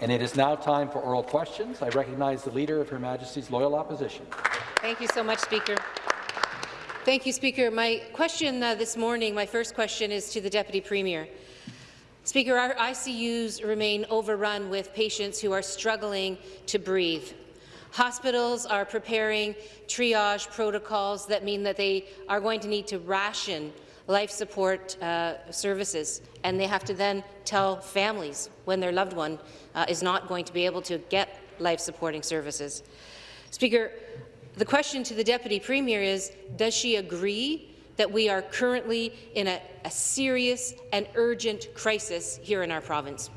And it is now time for oral questions. I recognize the Leader of Her Majesty's Loyal Opposition. Thank you so much, Speaker. Thank you, Speaker. My question uh, this morning, my first question is to the Deputy Premier. Speaker, our ICUs remain overrun with patients who are struggling to breathe. Hospitals are preparing triage protocols that mean that they are going to need to ration life support uh, services, and they have to then tell families when their loved one uh, is not going to be able to get life-supporting services. Speaker, the question to the Deputy Premier is, does she agree that we are currently in a, a serious and urgent crisis here in our province?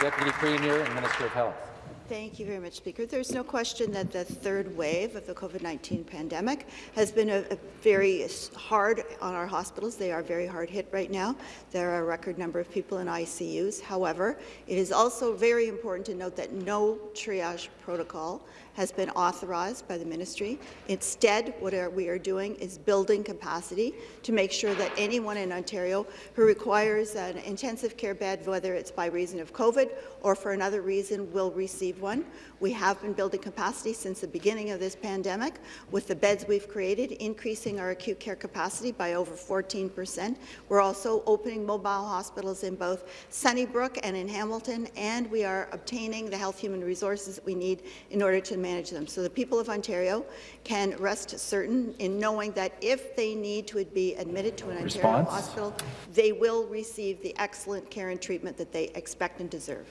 Deputy Premier and Minister of Health. Thank you very much, Speaker. There's no question that the third wave of the COVID-19 pandemic has been a, a, very hard on our hospitals. They are very hard hit right now. There are a record number of people in ICUs. However, it is also very important to note that no triage protocol has been authorized by the ministry. Instead, what we are doing is building capacity to make sure that anyone in Ontario who requires an intensive care bed, whether it's by reason of COVID or for another reason, will receive one. We have been building capacity since the beginning of this pandemic with the beds we've created, increasing our acute care capacity by over 14 percent. We're also opening mobile hospitals in both Sunnybrook and in Hamilton, and we are obtaining the health human resources that we need in order to manage them. So the people of Ontario can rest certain in knowing that if they need to be admitted to an Response. Ontario hospital, they will receive the excellent care and treatment that they expect and deserve.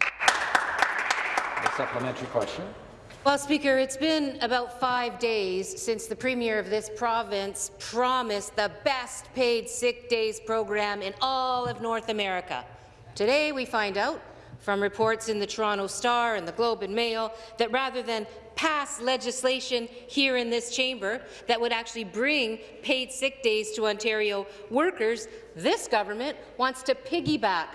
A supplementary question. Well, Speaker, it's been about five days since the Premier of this province promised the best paid sick days program in all of North America. Today, we find out from reports in the Toronto Star and the Globe and Mail that rather than pass legislation here in this chamber that would actually bring paid sick days to Ontario workers, this government wants to piggyback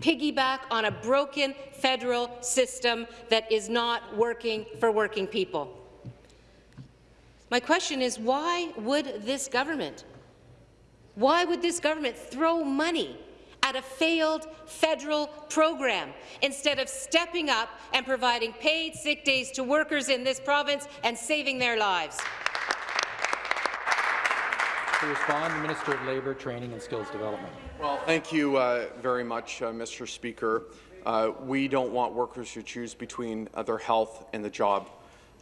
piggyback on a broken federal system that is not working for working people. My question is, why would this government, why would this government throw money at a failed federal program instead of stepping up and providing paid sick days to workers in this province and saving their lives? To respond, the Minister of Labour, Training and Skills Development. Well, thank you uh, very much, uh, Mr. Speaker. Uh, we don't want workers to choose between uh, their health and the job.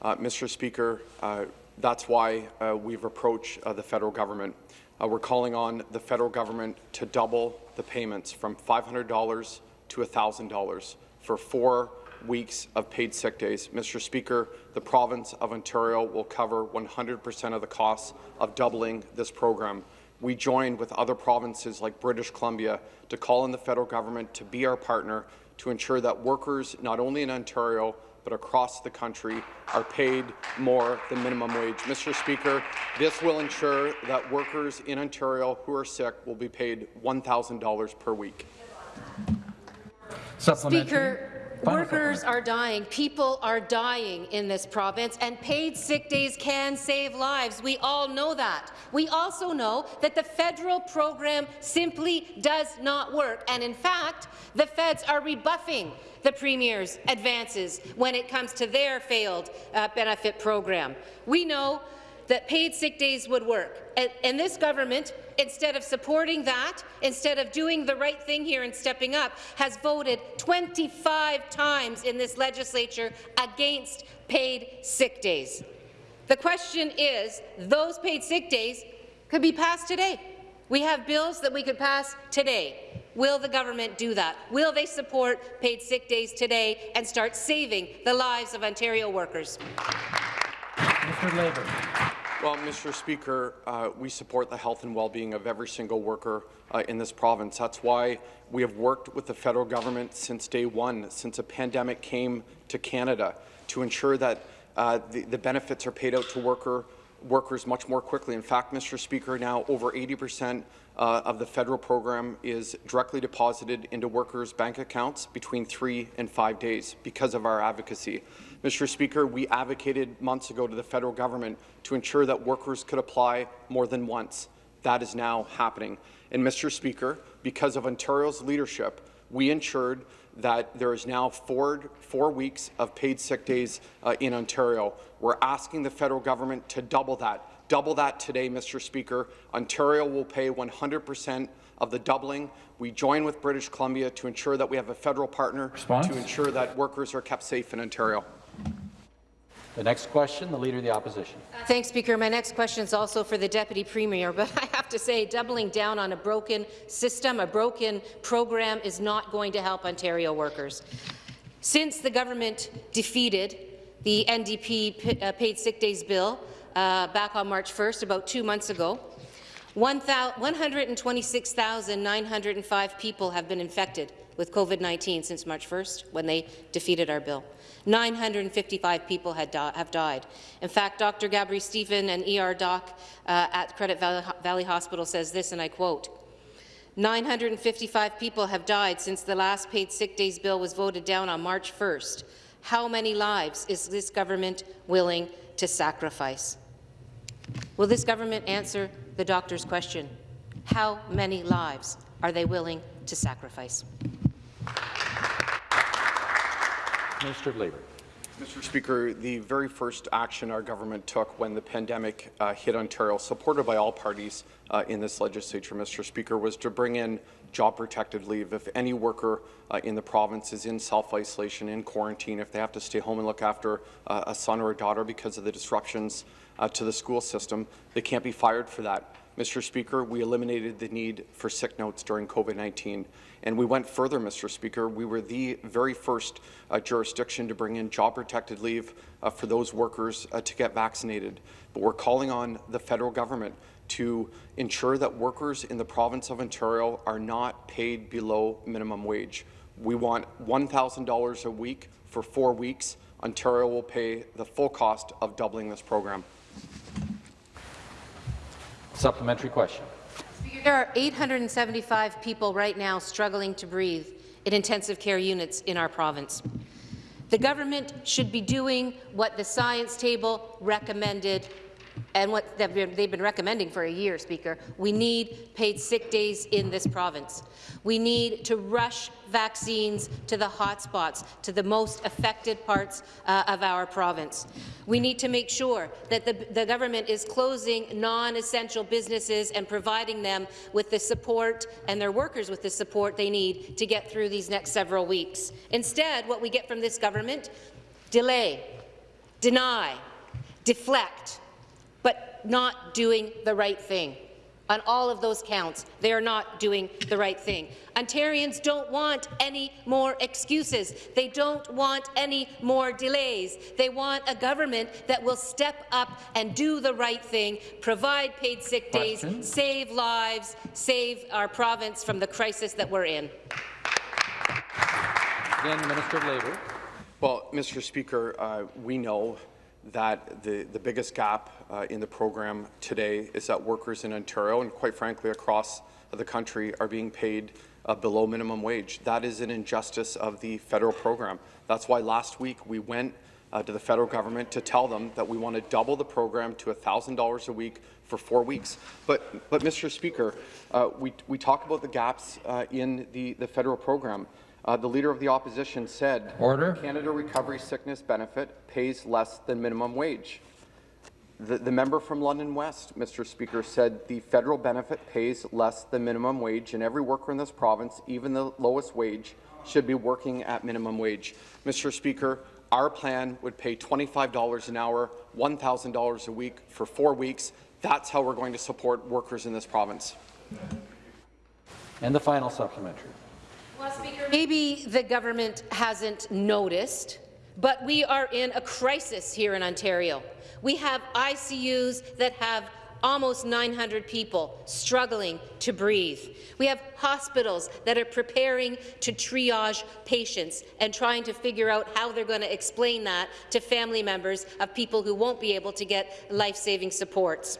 Uh, Mr. Speaker, uh, that's why we've approached the federal government. we're calling on the federal government to double the payments from $500 to $1,000 for four weeks of paid sick days. Mr. Speaker, the province of Ontario will cover 100% of the costs of doubling this program. We joined with other provinces like British Columbia to call on the federal government to be our partner to ensure that workers, not only in Ontario, but across the country are paid more than minimum wage. Mr. Speaker, this will ensure that workers in Ontario who are sick will be paid $1,000 per week. Speaker, Workers are dying. People are dying in this province, and paid sick days can save lives. We all know that. We also know that the federal program simply does not work, and in fact, the feds are rebuffing the Premier's advances when it comes to their failed uh, benefit program. We know that paid sick days would work. And, and, this government, instead of supporting that, instead of doing the right thing here and stepping up, has voted 25 times in this legislature against paid sick days. The question is, those paid sick days could be passed today. We have bills that we could pass today. Will the government do that? Will they support paid sick days today and start saving the lives of Ontario workers? Mr. Labour. Well, Mr. Speaker, uh, we support the health and well-being of every single worker uh, in this province. That's why we have worked with the federal government since day one, since a pandemic came to Canada, to ensure that uh, the, the, benefits are paid out to worker, workers much more quickly. In fact, Mr. Speaker, now over 80 percent uh, of the federal program is directly deposited into workers' bank accounts between three and five days because of our advocacy. Mr. Speaker, we advocated months ago to the federal government to ensure that workers could apply more than once. That is now happening. And, Mr. Speaker, because of Ontario's leadership, we ensured that there is now four, four weeks of paid sick days uh, in Ontario. We're asking the federal government to double that. Double that today, Mr. Speaker. Ontario will pay 100 percent of the doubling. We join with British Columbia to ensure that we have a federal partner Response? to ensure that workers are kept safe in Ontario. The next question, the Leader of the Opposition. Thanks, Speaker. My next question is also for the Deputy Premier, but I have to say doubling down on a broken system, a broken program is not going to help Ontario workers. Since the government defeated the NDP uh, paid sick days bill uh, back on March 1st, about two months ago, 126,905 people have been infected with COVID-19 since March 1st, when they defeated our bill. 955 people di have died. In fact, Dr. Gabri Stephen, an ER doc uh, at Credit Valley, Valley Hospital, says this, and I quote, 955 people have died since the last paid sick days bill was voted down on March 1st. How many lives is this government willing to sacrifice? Will this government answer the doctor's question? How many lives are they willing to sacrifice? Minister of Labour. Mr. Speaker, the very first action our government took when the pandemic uh, hit Ontario, supported by all parties uh, in this legislature, Mr. Speaker, was to bring in job-protected leave. If any worker uh, in the province is in self-isolation, in quarantine, if they have to stay home and look after uh, a son or a daughter because of the disruptions uh, to the school system, they can't be fired for that. Mr. Speaker, we eliminated the need for sick notes during COVID-19. And we went further, Mr. Speaker. We were the very first uh, jurisdiction to bring in job-protected leave uh, for those workers uh, to get vaccinated. But we're calling on the federal government to ensure that workers in the province of Ontario are not paid below minimum wage. We want $1,000 a week for four weeks. Ontario will pay the full cost of doubling this program. Supplementary question. There are 875 people right now struggling to breathe in intensive care units in our province. The government should be doing what the science table recommended and what they've been, they've been, recommending for a year, Speaker. We need paid sick days in this province. We need to rush vaccines to the hotspots, to the most affected parts uh, of our province. We need to make sure that the, the government is closing non-essential businesses and providing them with the support and their workers with the support they need to get through these next several weeks. Instead, what we get from this government, delay, deny, deflect, not doing the right thing. On all of those counts, they are not doing the right thing. Ontarians don't want any more excuses. They don't want any more delays. They want a government that will step up and do the right thing, provide paid sick days, Question. save lives, save our province from the crisis that we're in. Again, the Minister of Labour. Well, Mr. Speaker, uh, we know that the, the biggest gap uh, in the program today is that workers in Ontario and quite frankly across the country are being paid uh, below minimum wage. That is an injustice of the federal program. That's why last week we went uh, to the federal government to tell them that we want to double the program to $1,000 a week for four weeks. But, but Mr. Speaker, uh, we, we talk about the gaps uh, in the, the federal program. Uh, the Leader of the Opposition said Order. Canada Recovery Sickness Benefit pays less than minimum wage. The, the, member from London West, Mr. Speaker, said the federal benefit pays less than minimum wage, and every worker in this province, even the lowest wage, should be working at minimum wage. Mr. Speaker, our plan would pay $25 an hour, $1,000 a week for four weeks. That's how we're going to support workers in this province. And the final supplementary. Well, Speaker, maybe the government hasn't noticed, but we are in a crisis here in Ontario. We have ICUs that have almost 900 people struggling to breathe. We have hospitals that are preparing to triage patients and trying to figure out how they're going to explain that to family members of people who won't be able to get life-saving supports.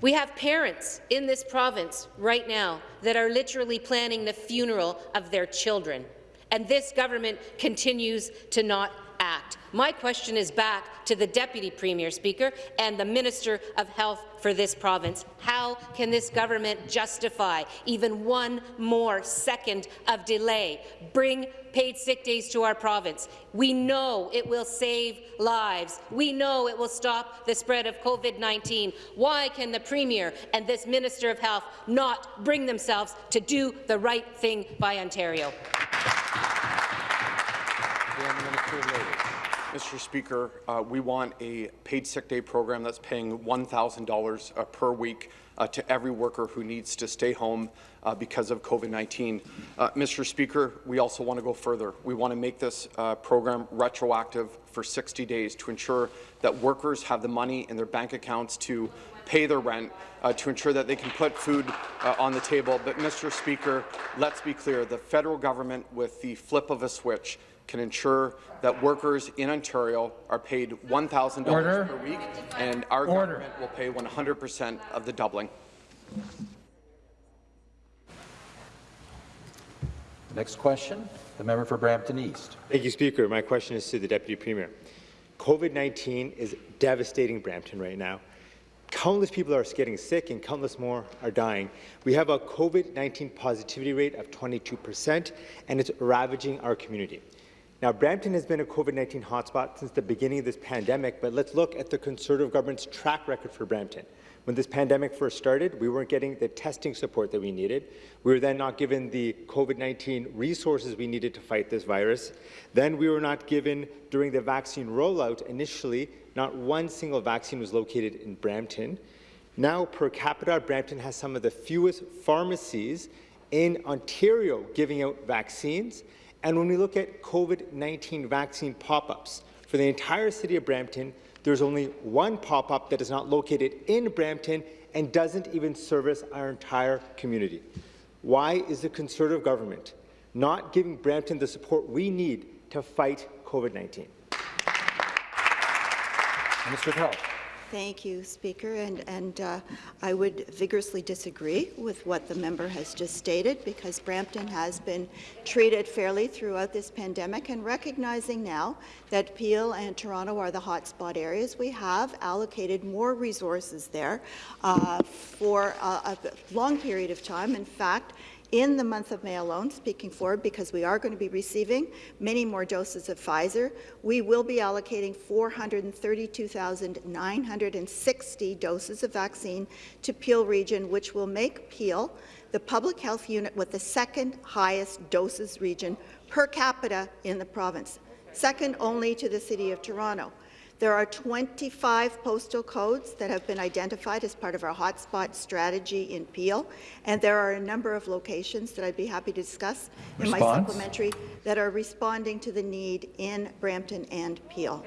We have parents in this province right now that are literally planning the funeral of their children, and this government continues to not act. My question is back to the Deputy Premier, Speaker, and the Minister of Health for this province. How can this government justify even one more second of delay? Bring paid sick days to our province. We know it will save lives. We know it will stop the spread of COVID-19. Why can the Premier and this Minister of Health not bring themselves to do the right thing by Ontario? Mr. Speaker, uh, we want a paid sick day program that's paying $1,000 uh, per week uh, to every worker who needs to stay home uh, because of COVID-19. Uh, Mr. Speaker, we also want to go further. We want to make this program retroactive for 60 days to ensure that workers have the money in their bank accounts to pay their rent, to ensure that they can put food on the table. But, Mr. Speaker, let's be clear. The federal government, with the flip of a switch, can ensure that workers in Ontario are paid $1,000 per week, and our Order. government will pay 100 percent of the doubling. Next question, the member for Brampton East. Thank you, Speaker. My question is to the Deputy Premier. COVID-19 is devastating Brampton right now. Countless people are getting sick and countless more are dying. We have a COVID-19 positivity rate of 22%, and it's ravaging our community. Now, Brampton has been a COVID-19 hotspot since the beginning of this pandemic, but let's look at the Conservative government's track record for Brampton. When this pandemic first started, we weren't getting the testing support that we needed. We were then not given the COVID-19 resources we needed to fight this virus. Then we were not given, during the vaccine rollout initially, not one single vaccine was located in Brampton. Now, per capita, Brampton has some of the fewest pharmacies in Ontario giving out vaccines. And when we look at COVID-19 vaccine pop-ups, for the entire city of Brampton, there's only one pop-up that is not located in Brampton and doesn't even service our entire community. Why is the Conservative government not giving Brampton the support we need to fight COVID-19? Minister of Health. Thank you, Speaker, and, and uh, I would vigorously disagree with what the member has just stated because Brampton has been treated fairly throughout this pandemic and recognizing now that Peel and Toronto are the hotspot areas, we have allocated more resources there uh, for a, a long period of time. In fact, in the month of May alone, speaking forward, because we are going to be receiving many more doses of Pfizer, we will be allocating 432,960 doses of vaccine to Peel region, which will make Peel the public health unit with the second highest doses region per capita in the province, second only to the City of Toronto. There are 25 postal codes that have been identified as part of our hotspot strategy in Peel, and there are a number of locations that I'd be happy to discuss in my supplementary that are responding to the need in Brampton and Peel.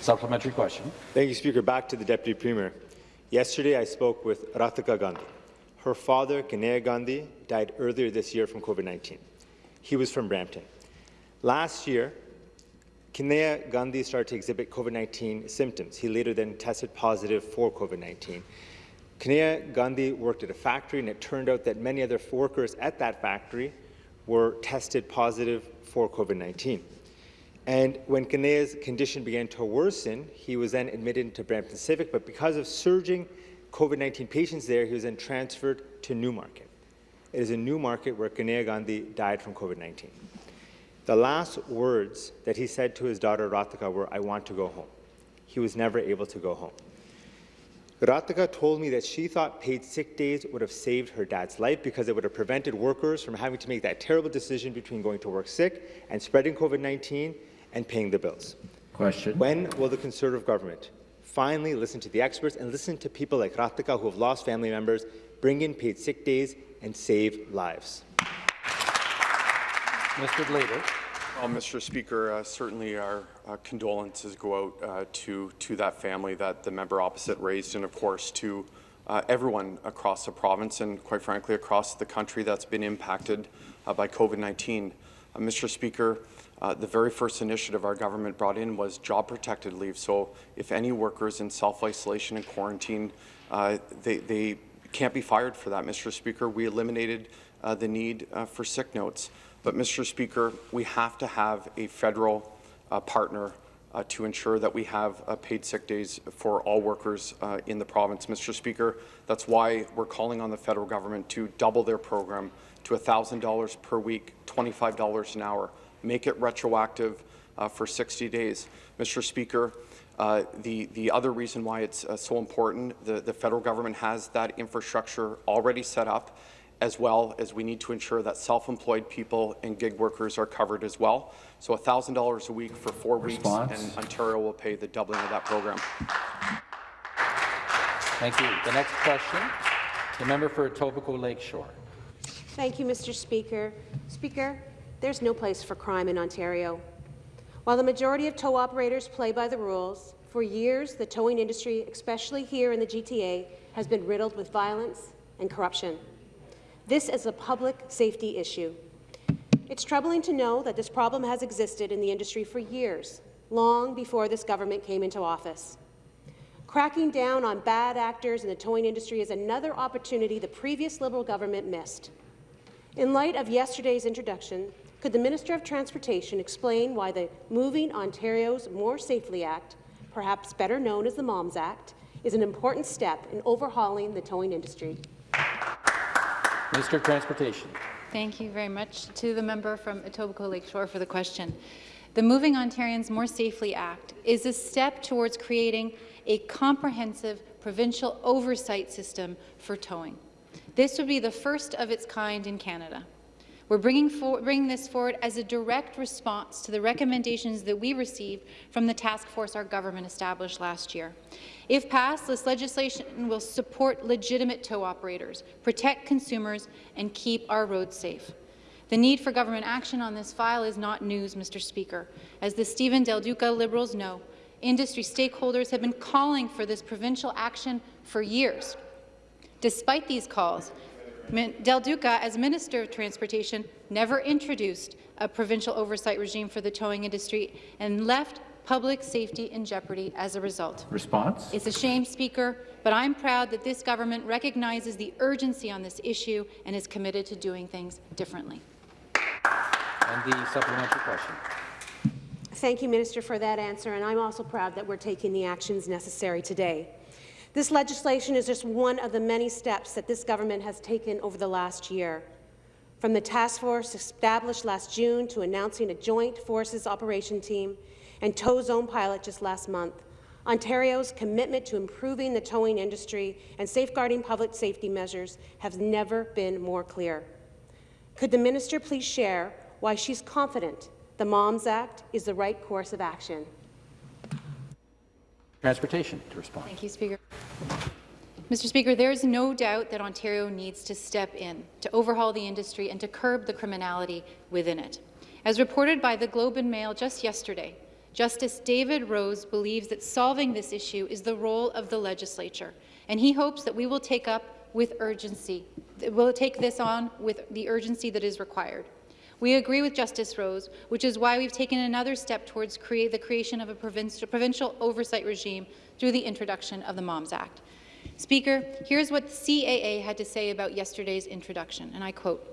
Supplementary question. Thank you, Speaker. Back to the Deputy Premier. Yesterday, I spoke with Ratika Gandhi. Her father, Kanea Gandhi, died earlier this year from COVID-19. He was from Brampton. Last year, Kinea Gandhi started to exhibit COVID-19 symptoms. He later then tested positive for COVID-19. Kinea Gandhi worked at a factory, and it turned out that many other workers at that factory were tested positive for COVID-19. And when Kinea's condition began to worsen, he was then admitted into Brampton Civic, but because of surging COVID-19 patients there, he was then transferred to Newmarket. It is in Newmarket where Kinea Gandhi died from COVID-19. The last words that he said to his daughter Ratika were, I want to go home. He was never able to go home. Ratika told me that she thought paid sick days would have saved her dad's life because it would have prevented workers from having to make that terrible decision between going to work sick and spreading COVID-19 and paying the bills. Question. When will the Conservative government finally listen to the experts and listen to people like Ratika who have lost family members, bring in paid sick days, and save lives? Mr. Leader. Well, Mr. Speaker, uh, certainly our uh, condolences go out uh, to, to that family that the member opposite raised, and of course to uh, everyone across the province and, quite frankly, across the country that's been impacted uh, by COVID-19. Uh, Mr. Speaker, the very first initiative our government brought in was job-protected leave. So if any workers in self-isolation and quarantine, they, they can't be fired for that, Mr. Speaker. We eliminated the need for sick notes. But, Mr. Speaker, we have to have a federal uh, partner uh, to ensure that we have uh, paid sick days for all workers uh, in the province. Mr. Speaker, that's why we're calling on the federal government to double their program to $1,000 per week, $25 an hour, make it retroactive uh, for 60 days. Mr. Speaker, uh, the, the other reason why it's uh, so important, the, the federal government has that infrastructure already set up, as well as we need to ensure that self-employed people and gig workers are covered as well. So $1,000 a week for four Response. weeks, and Ontario will pay the doubling of that program. Thank you. The next question, the member for Etobicoke Lakeshore. Thank you, Mr. Speaker. Speaker, there's no place for crime in Ontario. While the majority of tow operators play by the rules, for years the towing industry, especially here in the GTA, has been riddled with violence and corruption. This is a public safety issue. It's troubling to know that this problem has existed in the industry for years, long before this government came into office. Cracking down on bad actors in the towing industry is another opportunity the previous Liberal government missed. In light of yesterday's introduction, could the Minister of Transportation explain why the Moving Ontario's More Safely Act, perhaps better known as the MOMS Act, is an important step in overhauling the towing industry? Minister of Transportation. Thank you very much to the member from Etobicoke Lakeshore for the question. The Moving Ontarians More Safely Act is a step towards creating a comprehensive provincial oversight system for towing. This would be the first of its kind in Canada. We're bringing, for, bringing, this forward as a direct response to the recommendations that we received from the task force our government established last year. If passed, this legislation will support legitimate tow operators, protect consumers, and keep our roads safe. The need for government action on this file is not news, Mr. Speaker. As the Stephen Del Duca Liberals know, industry stakeholders have been calling for this provincial action for years. Despite these calls, Del Duca, as Minister of Transportation, never introduced a provincial oversight regime for the towing industry and left public safety in jeopardy as a result. Response? It's a shame, Speaker, but I'm proud that this government recognizes the urgency on this issue and is committed to doing things differently. And the supplementary question. Thank you, Minister, for that answer, and I'm also proud that we're taking the actions necessary today. This legislation is just one of the many steps that this government has taken over the last year. From the task force established last June to announcing a joint forces operation team and tow zone pilot just last month, Ontario's commitment to improving the towing industry and safeguarding public safety measures has never been more clear. Could the minister please share why she's confident the MOMS Act is the right course of action? Transportation to respond. Thank you, Speaker. Mr. Speaker, there is no doubt that Ontario needs to step in to overhaul the industry and to curb the criminality within it. As reported by the Globe and Mail just yesterday, Justice David Rose believes that solving this issue is the role of the legislature, and he hopes that we will take up with urgency. We'll take this on with the urgency that is required. We agree with Justice Rose, which is why we've taken another step towards create the creation of a provincial oversight regime through the introduction of the MOMS Act. Speaker, here's what the CAA had to say about yesterday's introduction, and I quote,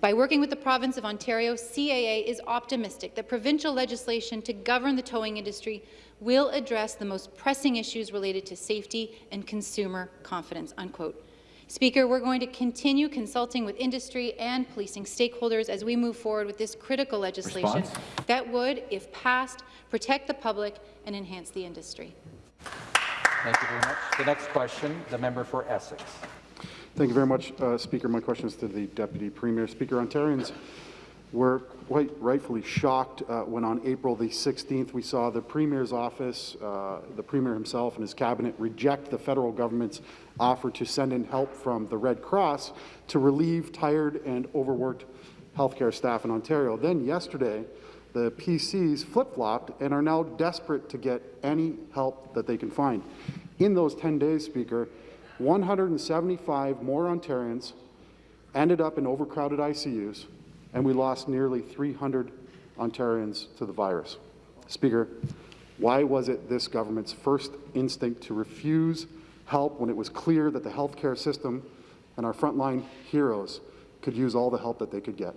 by working with the province of Ontario, CAA is optimistic that provincial legislation to govern the towing industry will address the most pressing issues related to safety and consumer confidence, unquote. Speaker, we're going to continue consulting with industry and policing stakeholders as we move forward with this critical legislation Response? that would, if passed, protect the public and enhance the industry. Thank you very much. The next question, the member for Essex. Thank you very much, uh, Speaker. My question is to the Deputy Premier. Speaker, Ontarians were quite rightfully shocked uh, when on April the 16th we saw the Premier's office, uh, the Premier himself and his cabinet reject the federal government's offer to send in help from the Red Cross to relieve tired and overworked healthcare staff in Ontario. Then yesterday, the PCs flip-flopped and are now desperate to get any help that they can find. In those 10 days, Speaker, 175 more Ontarians ended up in overcrowded ICUs, and we lost nearly 300 Ontarians to the virus. Speaker, why was it this government's first instinct to refuse help when it was clear that the healthcare system and our frontline heroes could use all the help that they could get?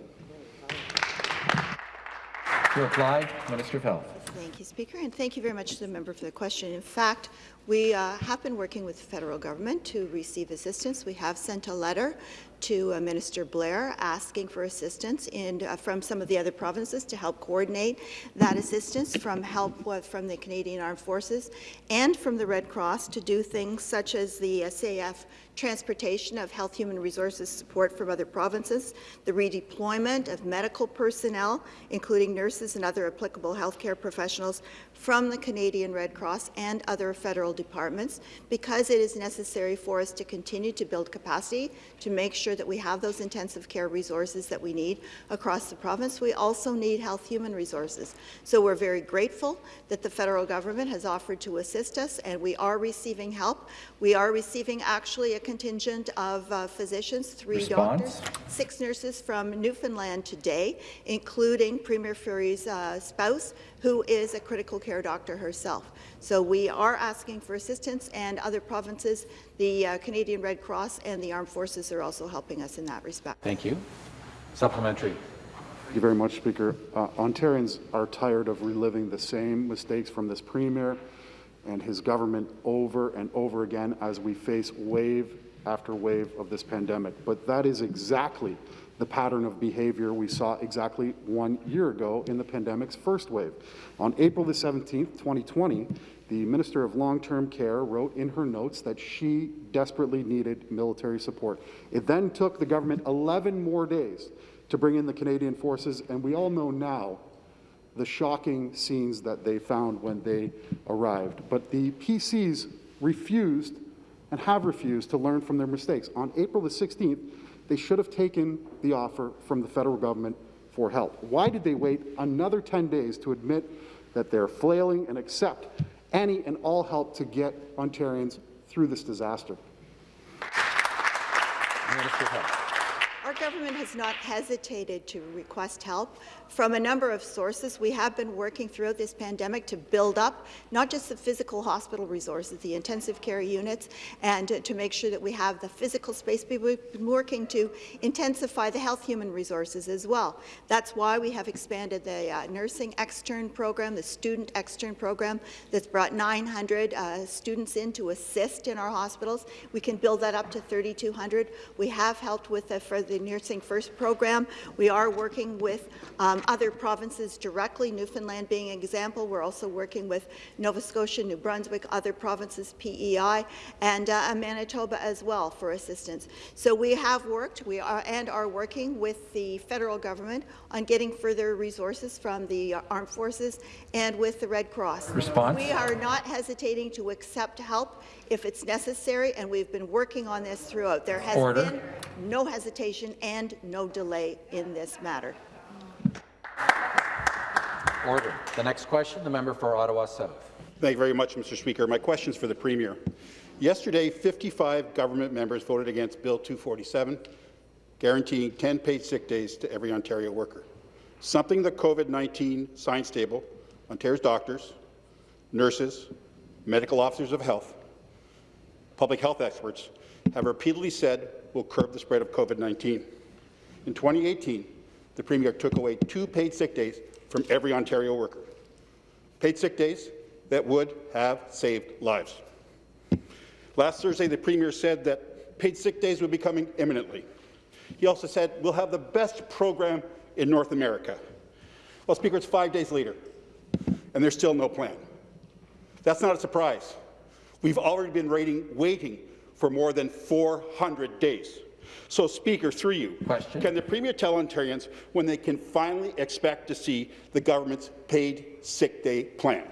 To reply, Minister of Health. Thank you, Speaker, and thank you very much to the member for the question. In fact, we uh, have been working with the federal government to receive assistance. We have sent a letter to uh, Minister Blair asking for assistance in, uh, from some of the other provinces to help coordinate that assistance from help uh, from the Canadian Armed Forces and from the Red Cross to do things such as the SAF transportation of health human resources support from other provinces, the redeployment of medical personnel, including nurses and other applicable healthcare professionals from the Canadian Red Cross and other federal departments, because it is necessary for us to continue to build capacity to make sure that we have those intensive care resources that we need across the province. We also need health human resources. So we're very grateful that the federal government has offered to assist us, and we are receiving help. We are receiving actually a contingent of uh, physicians, three Response? doctors, six nurses from Newfoundland today, including Premier Furey's uh, spouse, who is a critical care doctor herself. So we are asking for assistance, and other provinces, the uh, Canadian Red Cross and the Armed Forces are also helping us in that respect. Thank you. Supplementary. Thank you very much, Speaker. Uh, Ontarians are tired of reliving the same mistakes from this Premier and his government over and over again as we face wave after wave of this pandemic. But that is exactly the pattern of behavior we saw exactly one year ago in the pandemic's first wave. On April the 17th, 2020, the Minister of Long-Term Care wrote in her notes that she desperately needed military support. It then took the government 11 more days to bring in the Canadian Forces, and we all know now the shocking scenes that they found when they arrived. But the PCs refused and have refused to learn from their mistakes. On April the 16th, they should have taken the offer from the federal government for help. Why did they wait another 10 days to admit that they're flailing and accept any and all help to get Ontarians through this disaster? Our government has not hesitated to request help from a number of sources. We have been working throughout this pandemic to build up not just the physical hospital resources, the intensive care units, and to, to make sure that we have the physical space, but we've been working to intensify the health human resources as well. That's why we have expanded the uh, nursing extern program, the student extern program that's brought 900 uh, students in to assist in our hospitals. We can build that up to 3,200. We have helped with the, for the Nursing First program. We are working with um, other provinces directly, Newfoundland being an example. We're also working with Nova Scotia, New Brunswick, other provinces, PEI, and uh, Manitoba as well for assistance. So we have worked, we are and are working with the federal government on getting further resources from the armed forces and with the Red Cross. Response? We are not hesitating to accept help if it's necessary, and we've been working on this throughout. There has Order. been no hesitation and no delay in this matter. Order. The next question, the member for Ottawa South. Thank you very much, Mr. Speaker. My question is for the Premier. Yesterday, 55 government members voted against Bill 247, guaranteeing 10 paid sick days to every Ontario worker, something the COVID-19 science table, Ontario's doctors, nurses, medical officers of health, public health experts have repeatedly said will curb the spread of COVID-19. In 2018, the Premier took away two paid sick days from every Ontario worker. Paid sick days that would have saved lives. Last Thursday, the Premier said that paid sick days would be coming imminently. He also said, we'll have the best program in North America. Well, Speaker, it's five days later, and there's still no plan. That's not a surprise. We've already been waiting, waiting for more than 400 days. So, Speaker, through you, Question. can the Premier tell Ontarians when they can finally expect to see the government's paid sick day plan?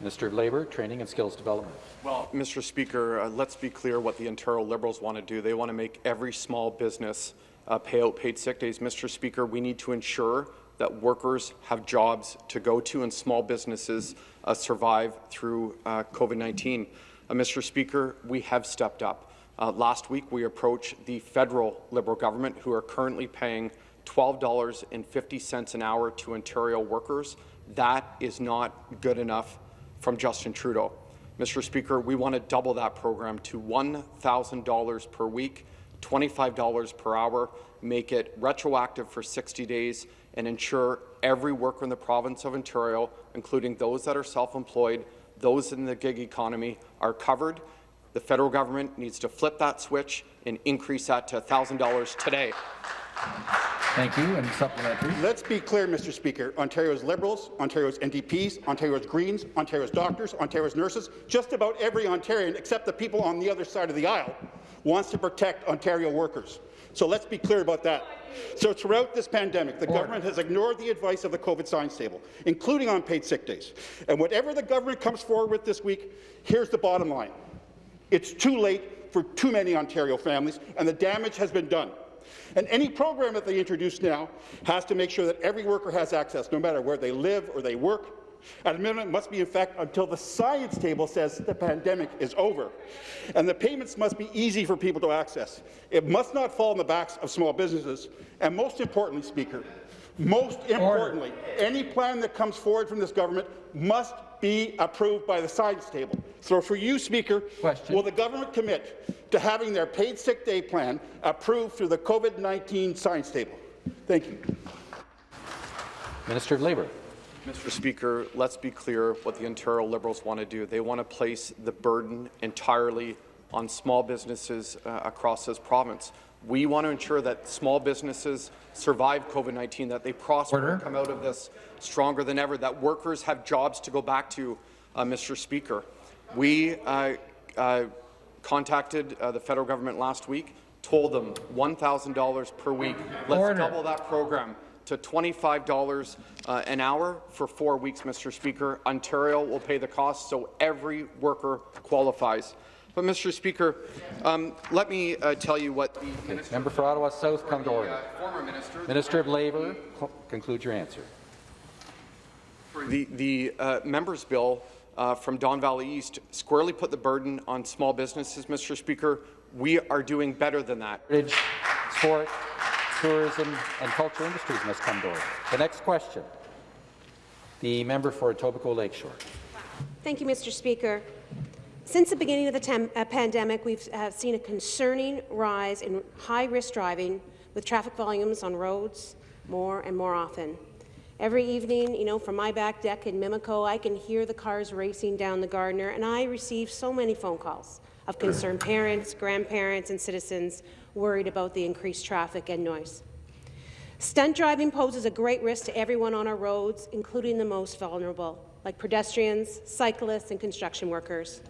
Minister of Labour, Training and Skills Development. Well, Mr. Speaker, uh, let's be clear what the Ontario Liberals want to do. They want to make every small business uh, pay out paid sick days. Mr. Speaker, we need to ensure that workers have jobs to go to and small businesses uh, survive through uh, COVID-19. Uh, Mr. Speaker, we have stepped up. Uh, last week, we approached the federal Liberal government, who are currently paying $12.50 an hour to Ontario workers. That is not good enough from Justin Trudeau. Mr. Speaker, we want to double that program to $1,000 per week, $25 per hour, make it retroactive for 60 days, and ensure every worker in the province of Ontario, including those that are self-employed, those in the gig economy, are covered. The federal government needs to flip that switch and increase that to $1,000 today. Thank you. And supplementary. Let's be clear, Mr. Speaker. Ontario's Liberals, Ontario's NDPs, Ontario's Greens, Ontario's doctors, Ontario's nurses, just about every Ontarian except the people on the other side of the aisle wants to protect Ontario workers. So let's be clear about that. So throughout this pandemic, the Order. government has ignored the advice of the COVID science table, including on paid sick days. And whatever the government comes forward with this week, here's the bottom line. It's too late for too many Ontario families, and the damage has been done. And any program that they introduce now has to make sure that every worker has access, no matter where they live or they work. At a minimum, it must be in effect until the science table says the pandemic is over. And the payments must be easy for people to access. It must not fall on the backs of small businesses. And most importantly, Speaker, most importantly, any plan that comes forward from this government must be approved by the science table. So for you, Speaker, Question. will the government commit to having their paid sick day plan approved through the COVID-19 science table? Thank you. Minister of Labour. Mr. Speaker, let's be clear what the Ontario Liberals want to do. They want to place the burden entirely on small businesses uh, across this province. We want to ensure that small businesses survive COVID-19, that they prosper Order. and come out of this stronger than ever, that workers have jobs to go back to, uh, Mr. Speaker. We uh, uh, contacted uh, the federal government last week, told them $1,000 per week. Let's Order. double that program to $25 uh, an hour for four weeks, Mr. Speaker. Ontario will pay the cost, so every worker qualifies. But, Mr. Speaker, um, let me uh, tell you what the minister, Member for Ottawa South, come to order. uh, former minister, Minister of Labour, cl- conclude your answer. the, the uh, members' bill uh, from Don Valley East squarely put the burden on small businesses, Mr. Speaker. We are doing better than that. Heritage, sport, tourism and culture industries must come to order. The next question. The member for Etobicoke Lakeshore. Thank you, Mr. Speaker. Since the beginning of the uh, pandemic, we've uh, seen a concerning rise in high-risk driving with traffic volumes on roads more and more often. Every evening, you know, from my back deck in Mimico, I can hear the cars racing down the Gardiner, and I receive so many phone calls of concerned parents, grandparents, and citizens worried about the increased traffic and noise. Stunt driving poses a great risk to everyone on our roads, including the most vulnerable, like pedestrians, cyclists, and construction workers.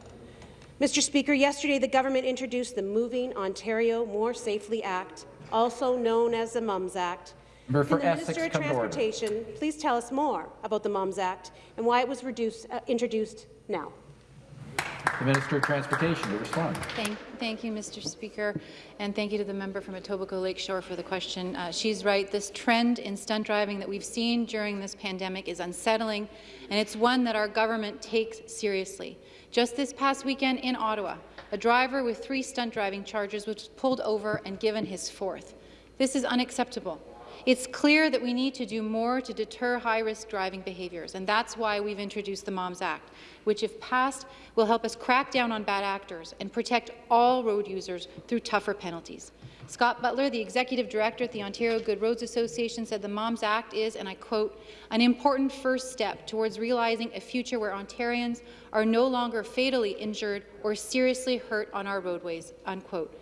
Mr. Speaker, yesterday the government introduced the Moving Ontario More Safely Act, also known as the MOMS Act. Member for Can the Essex, Minister of come to order. Transportation please tell us more about the MOMS Act and why it was reduced, uh, introduced now? The Minister of Transportation to respond. Thank, thank you, Mr. Speaker, and thank you to the member from Etobicoke Lakeshore for the question. Uh, she's right. This trend in stunt driving that we've seen during this pandemic is unsettling, and it's one that our government takes seriously. Just this past weekend in Ottawa, a driver with three stunt driving charges was pulled over and given his fourth. This is unacceptable. It's clear that we need to do more to deter high-risk driving behaviours, and that's why we've introduced the MOMS Act, which, if passed, will help us crack down on bad actors and protect all road users through tougher penalties. Scott Butler, the Executive Director at the Ontario Good Roads Association, said the MOMS Act is, and I quote, an important first step towards realizing a future where Ontarians are no longer fatally injured or seriously hurt on our roadways, unquote.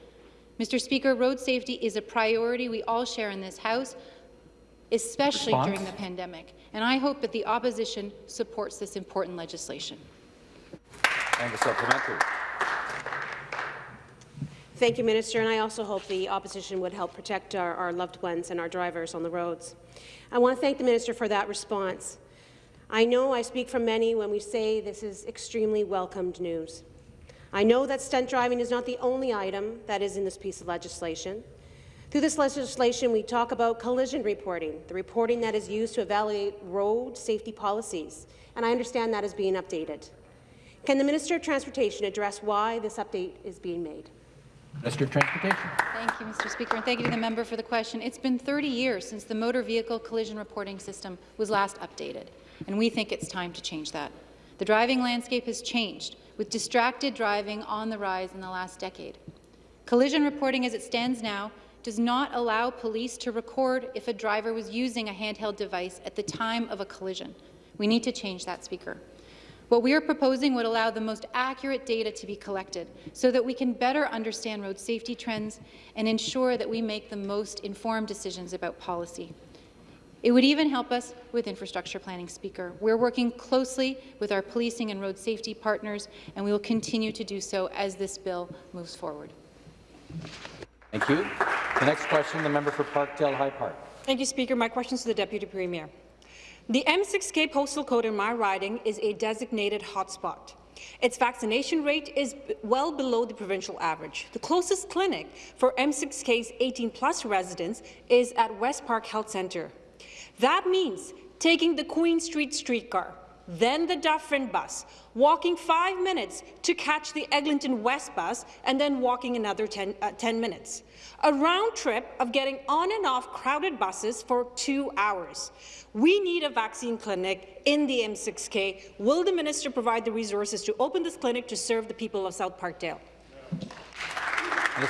Mr. Speaker, road safety is a priority we all share in this House, especially Response? during the pandemic, and I hope that the opposition supports this important legislation. And the supplementary. Thank you, Minister, and I also hope the opposition would help protect our, our loved ones and our drivers on the roads. I want to thank the Minister for that response. I know I speak for many when we say this is extremely welcomed news. I know that stunt driving is not the only item that is in this piece of legislation. Through this legislation, we talk about collision reporting, the reporting that is used to evaluate road safety policies, and I understand that is being updated. Can the Minister of Transportation address why this update is being made? Minister of Transportation. Thank you, Mr. Speaker, and thank you to the member for the question. It's been 30 years since the motor vehicle collision reporting system was last updated, and we think it's time to change that. The driving landscape has changed, with distracted driving on the rise in the last decade. Collision reporting as it stands now does not allow police to record if a driver was using a handheld device at the time of a collision. We need to change that, Speaker. What we are proposing would allow the most accurate data to be collected so that we can better understand road safety trends and ensure that we make the most informed decisions about policy. It would even help us with infrastructure planning, Speaker. We're working closely with our policing and road safety partners, and we will continue to do so as this bill moves forward. Thank you. The next question, the member for Parkdale High Park. Thank you, Speaker. My question is to the Deputy Premier. The M6K postal code in my riding is a designated hotspot. Its vaccination rate is well below the provincial average. The closest clinic for M6K's 18-plus residents is at West Park Health Centre. That means taking the Queen Street streetcar, then the Dufferin bus, walking five minutes to catch the Eglinton West bus, and then walking another 10, uh, 10, minutes. A round trip of getting on and off crowded buses for two hours. We need a vaccine clinic in the M6K. Will the minister provide the resources to open this clinic to serve the people of South Parkdale? You,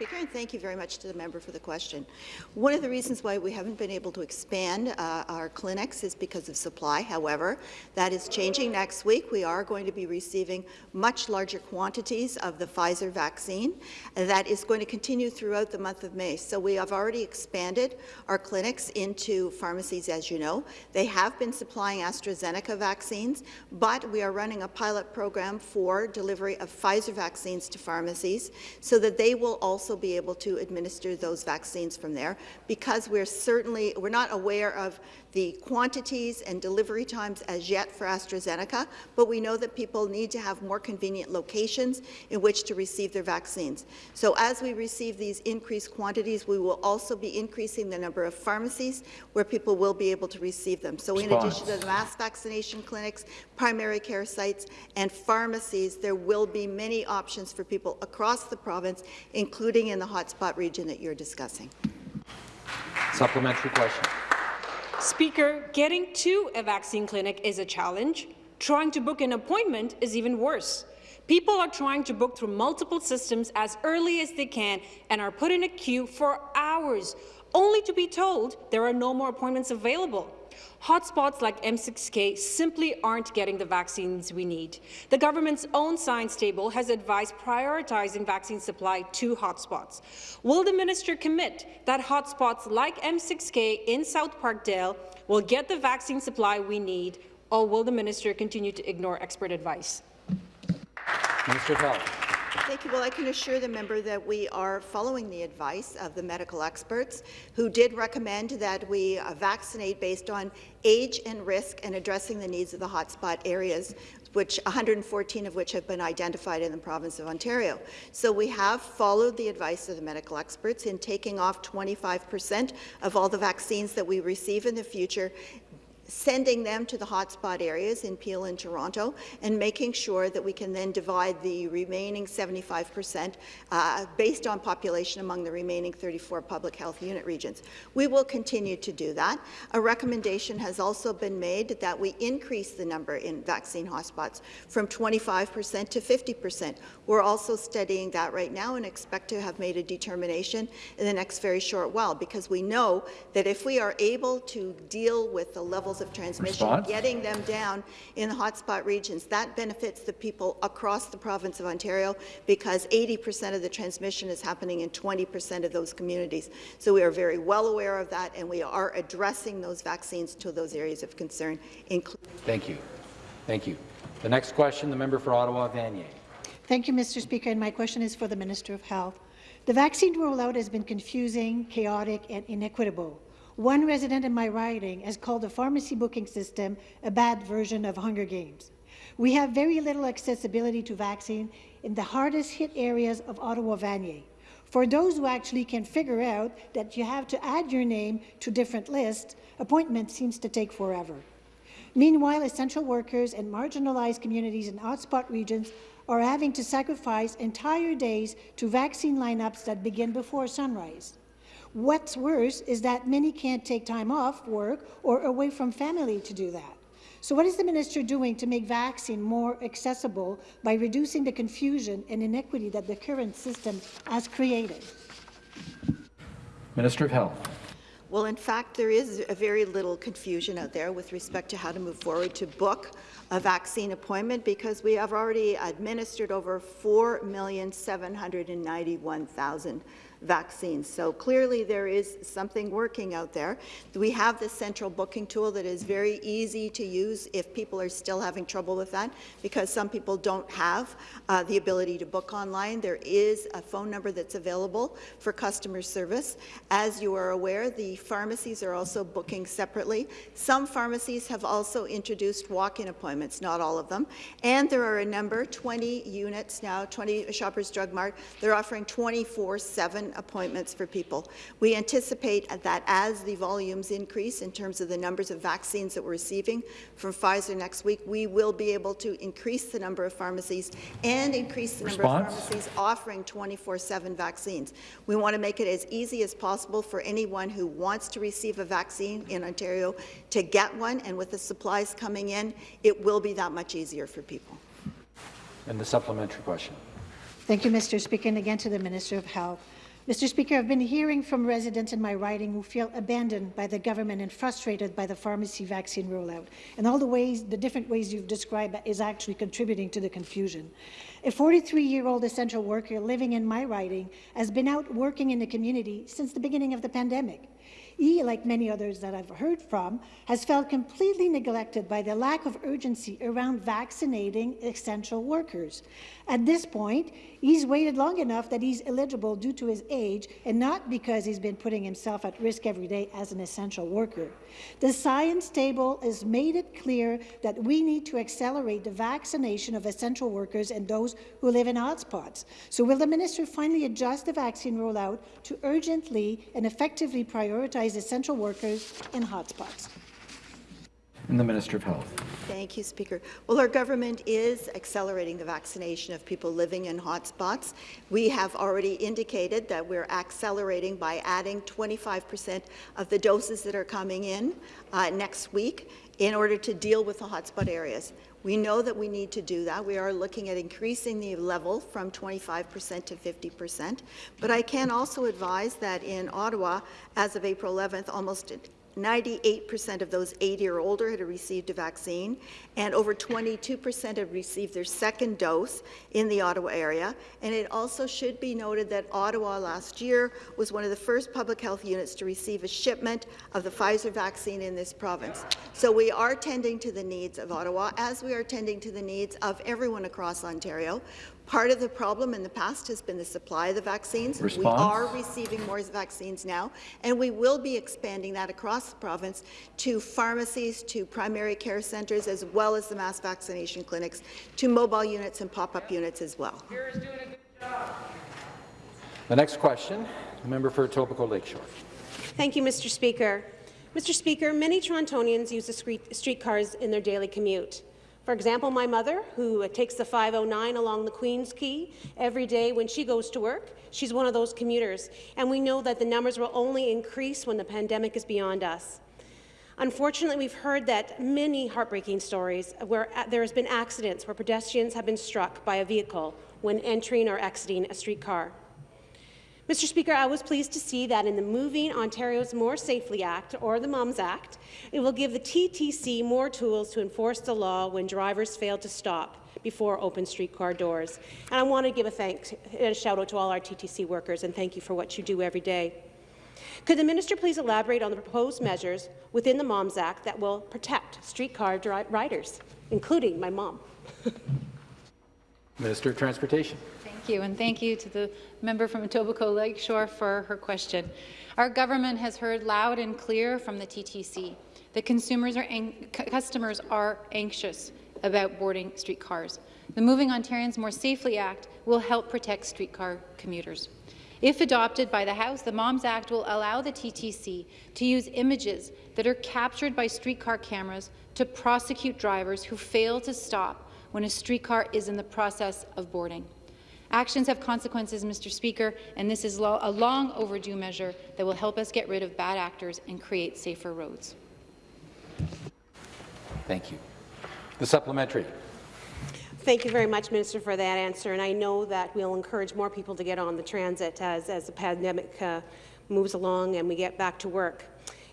Speaker, and thank you very much to the member for the question. One of the reasons why we haven't been able to expand uh, our clinics is because of supply. However, that is changing next week. We are going to be receiving much larger quantities of the Pfizer vaccine. That is going to continue throughout the month of May. So we have already expanded our clinics into pharmacies, as you know. They have been supplying AstraZeneca vaccines, but we are running a pilot program for delivery of Pfizer vaccines to pharmacies so that they will also be able to administer those vaccines from there because we're certainly, we're not aware of the quantities and delivery times as yet for AstraZeneca, but we know that people need to have more convenient locations in which to receive their vaccines. So as we receive these increased quantities, we will also be increasing the number of pharmacies where people will be able to receive them. So in addition to the mass vaccination clinics, primary care sites, and pharmacies, there will be many options for people across the province, including in the hotspot region that you're discussing. Supplementary question. Speaker, getting to a vaccine clinic is a challenge. Trying to book an appointment is even worse. People are trying to book through multiple systems as early as they can and are put in a queue for hours, only to be told there are no more appointments available. Hotspots like M6K simply aren't getting the vaccines we need. The government's own science table has advised prioritizing vaccine supply to hotspots. Will the minister commit that hotspots like M6K in South Parkdale will get the vaccine supply we need, or will the minister continue to ignore expert advice? Health. Thank you. Well, I can assure the member that we are following the advice of the medical experts who did recommend that we uh, vaccinate based on age and risk and addressing the needs of the hotspot areas which 114 of which have been identified in the province of Ontario. So we have followed the advice of the medical experts in taking off 25 percent of all the vaccines that we receive in the future sending them to the hotspot areas in Peel and Toronto, and making sure that we can then divide the remaining 75 percent uh, based on population among the remaining 34 public health unit regions. We will continue to do that. A recommendation has also been made that we increase the number in vaccine hotspots from 25 percent to 50 percent. We're also studying that right now and expect to have made a determination in the next very short while, because we know that if we are able to deal with the levels of transmission, Response? getting them down in hotspot regions. That benefits the people across the province of Ontario because 80% of the transmission is happening in 20% of those communities. So we are very well aware of that, and we are addressing those vaccines to those areas of concern. Thank you. Thank you. The next question, the member for Ottawa, Vanier. Thank you, Mr. Speaker, and my question is for the Minister of Health. The vaccine rollout has been confusing, chaotic, and inequitable. One resident in my riding has called the pharmacy booking system a bad version of Hunger Games. We have very little accessibility to vaccine in the hardest hit areas of Ottawa-Vanier. For those who actually can figure out that you have to add your name to different lists, appointment seems to take forever. Meanwhile, essential workers and marginalized communities in hotspot regions are having to sacrifice entire days to vaccine lineups that begin before sunrise. What's worse is that many can't take time off work or away from family to do that. So what is the minister doing to make vaccine more accessible by reducing the confusion and inequity that the current system has created? Minister of Health. Well, in fact, there is a very little confusion out there with respect to how to move forward to book a vaccine appointment because we have already administered over 4,791,000 vaccines. So clearly there is something working out there. We have the central booking tool that is very easy to use if people are still having trouble with that because some people don't have uh, the ability to book online. There is a phone number that's available for customer service. As you are aware, the pharmacies are also booking separately. Some pharmacies have also introduced walk-in appointments, not all of them. And there are a number, 20 units now, 20 Shoppers Drug Mart, they're offering 24-7 appointments for people. We anticipate that as the volumes increase in terms of the numbers of vaccines that we're receiving from Pfizer next week, we will be able to increase the number of pharmacies and increase the Response? number of pharmacies offering 24-7 vaccines. We want to make it as easy as possible for anyone who wants to receive a vaccine in Ontario to get one, and with the supplies coming in, it will be that much easier for people. And the supplementary question. Thank you, Mr. Speaker, and again to the Minister of Health. Mr. Speaker, I've been hearing from residents in my riding who feel abandoned by the government and frustrated by the pharmacy vaccine rollout, and all the ways, the different ways you've described is actually contributing to the confusion. A 43-year-old essential worker living in my riding has been out working in the community since the beginning of the pandemic. He, like many others that I've heard from, has felt completely neglected by the lack of urgency around vaccinating essential workers. At this point, he's waited long enough that he's eligible due to his age and not because he's been putting himself at risk every day as an essential worker. The science table has made it clear that we need to accelerate the vaccination of essential workers and those who live in hotspots. So will the minister finally adjust the vaccine rollout to urgently and effectively prioritize essential workers in hotspots? And the Minister of Health. Thank you, Speaker. Well, our government is accelerating the vaccination of people living in hotspots. We have already indicated that we're accelerating by adding 25% of the doses that are coming in uh, next week in order to deal with the hotspot areas. We know that we need to do that. We are looking at increasing the level from 25% to 50%. But I can also advise that in Ottawa, as of April 11th, almost 98% of those 80 or older had received a vaccine, and over 22% had received their second dose in the Ottawa area. And it also should be noted that Ottawa last year was one of the first public health units to receive a shipment of the Pfizer vaccine in this province. So we are tending to the needs of Ottawa, as we are tending to the needs of everyone across Ontario. Part of the problem in the past has been the supply of the vaccines. Response? We are receiving more vaccines now, and we will be expanding that across the province to pharmacies, to primary care centres, as well as the mass vaccination clinics, to mobile units and pop-up units as well. The next question, the member for Etobicoke Lakeshore. Thank you, Mr. Speaker. Mr. Speaker, many Torontonians use the streetcars in their daily commute. For example, my mother, who takes the 509 along the Queen's Quay every day when she goes to work, she's one of those commuters, and we know that the numbers will only increase when the pandemic is beyond us. Unfortunately, we've heard that many heartbreaking stories where uh, there has been accidents where pedestrians have been struck by a vehicle when entering or exiting a streetcar. Mr. Speaker, I was pleased to see that in the Moving Ontario's More Safely Act, or the MOMS Act, it will give the TTC more tools to enforce the law when drivers fail to stop before open streetcar doors. And I want to give a thanks and a shout out to all our TTC workers and thank you for what you do every day. Could the minister please elaborate on the proposed measures within the MOMS Act that will protect streetcar riders, including my mom? Minister of Transportation. Thank you, and thank you to the member from Etobicoke Lakeshore for her question. Our government has heard loud and clear from the TTC that consumers are customers are anxious about boarding streetcars. The Moving Ontarians More Safely Act will help protect streetcar commuters. If adopted by the House, the MOMS Act will allow the TTC to use images that are captured by streetcar cameras to prosecute drivers who fail to stop when a streetcar is in the process of boarding. Actions have consequences, Mr. Speaker, and this is lo a long overdue measure that will help us get rid of bad actors and create safer roads. Thank you. The supplementary. Thank you very much, Minister, for that answer. And I know that we'll encourage more people to get on the transit as, as the pandemic uh, moves along and we get back to work.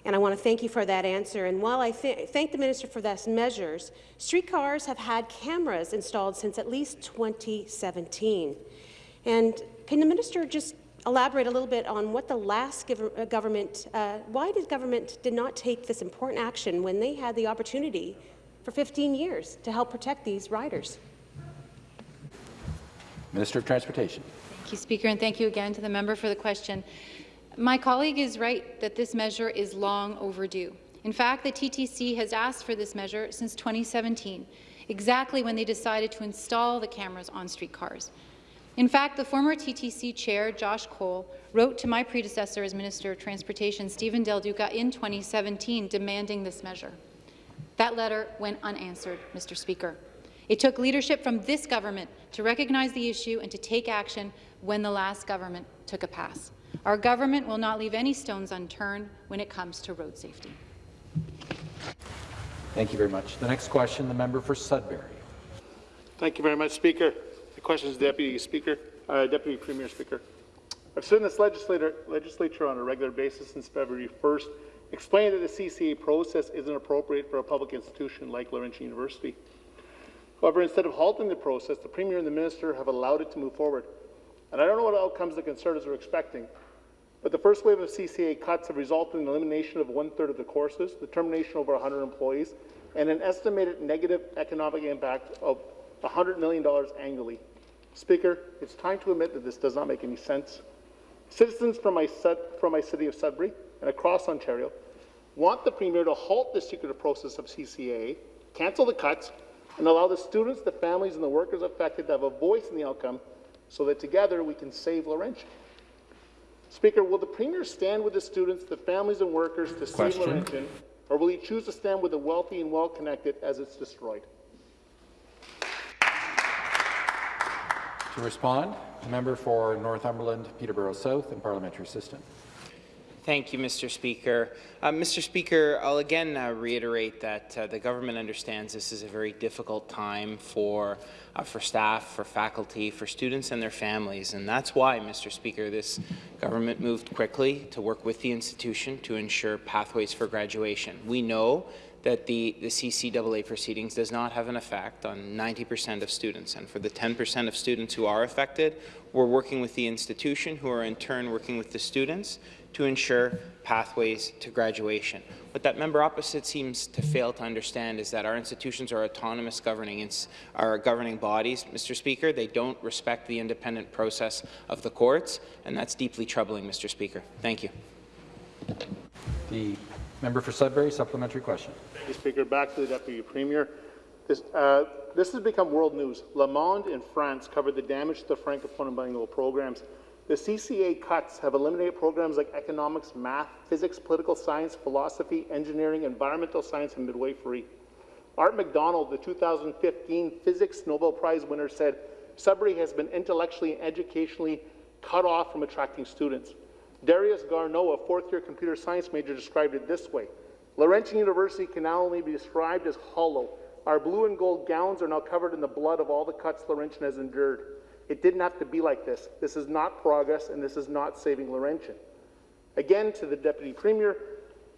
And I want to thank you for that answer. And while I th thank the minister for those measures, streetcars have had cameras installed since at least 2017. And can the minister just elaborate a little bit on what the last uh, government, uh, why did government did not take this important action when they had the opportunity for 15 years to help protect these riders? Minister of Transportation. Thank you, Speaker, and thank you again to the member for the question. My colleague is right that this measure is long overdue. In fact, the TTC has asked for this measure since 2017, exactly when they decided to install the cameras on streetcars. In fact, the former TTC chair, Josh Colle, wrote to my predecessor as Minister of Transportation, Stephen Del Duca, in 2017 demanding this measure. That letter went unanswered, Mr. Speaker. It took leadership from this government to recognize the issue and to take action when the last government took a pass. Our government will not leave any stones unturned when it comes to road safety. Thank you very much. The next question, the member for Sudbury. Thank you very much, Speaker. The question is Deputy Speaker, uh, Deputy Premier Speaker. I've stood in this legislature, legislature on a regular basis since February 1st, explaining that the CCAA process isn't appropriate for a public institution like Laurentian University. However, instead of halting the process, the Premier and the Minister have allowed it to move forward. And I don't know what outcomes the Conservatives are expecting, but the first wave of CCAA cuts have resulted in the elimination of one-third of the courses, the termination of over 100 employees, and an estimated negative economic impact of $100 million annually. Speaker, it's time to admit that this does not make any sense. Citizens from my, from my city of Sudbury and across Ontario want the Premier to halt the secretive process of CCAA, cancel the cuts, and allow the students, the families, and the workers affected to have a voice in the outcome so that together we can save Laurentian. Speaker, will the Premier stand with the students, the families, and workers to Question. save Laurentian, or will he choose to stand with the wealthy and well-connected as it's destroyed? To respond, the member for Northumberland, Peterborough South, and parliamentary assistant. Thank you, Mr. Speaker. Uh, Mr. Speaker, I'll again uh, reiterate that uh, the government understands this is a very difficult time for, uh, for staff, for faculty, for students and their families, and that's why, Mr. Speaker, this government moved quickly to work with the institution to ensure pathways for graduation. We know that the, the CCAA proceedings does not have an effect on 90% of students. And for the 10% of students who are affected, we're working with the institution, who are in turn working with the students to ensure pathways to graduation. What that member opposite seems to fail to understand is that our institutions are autonomous governing, are governing bodies, Mr. Speaker. They don't respect the independent process of the courts, and that's deeply troubling, Mr. Speaker. Thank you. The member for Sudbury, supplementary question. Thank you, Speaker. Back to the Deputy Premier. This, uh, this has become world news. Le Monde in France covered the damage to the Francophone and bilingual programs. The CCAA cuts have eliminated programs like economics, math, physics, political science, philosophy, engineering, environmental science, and midwifery. Art McDonald, the 2015 Physics Nobel Prize winner, said, Sudbury has been intellectually and educationally cut off from attracting students. Darius Garneau, a fourth-year computer science major, described it this way. Laurentian University can now only be described as hollow. Our blue and gold gowns are now covered in the blood of all the cuts Laurentian has endured. It didn't have to be like this. This is not progress, and this is not saving Laurentian. Again, to the Deputy Premier,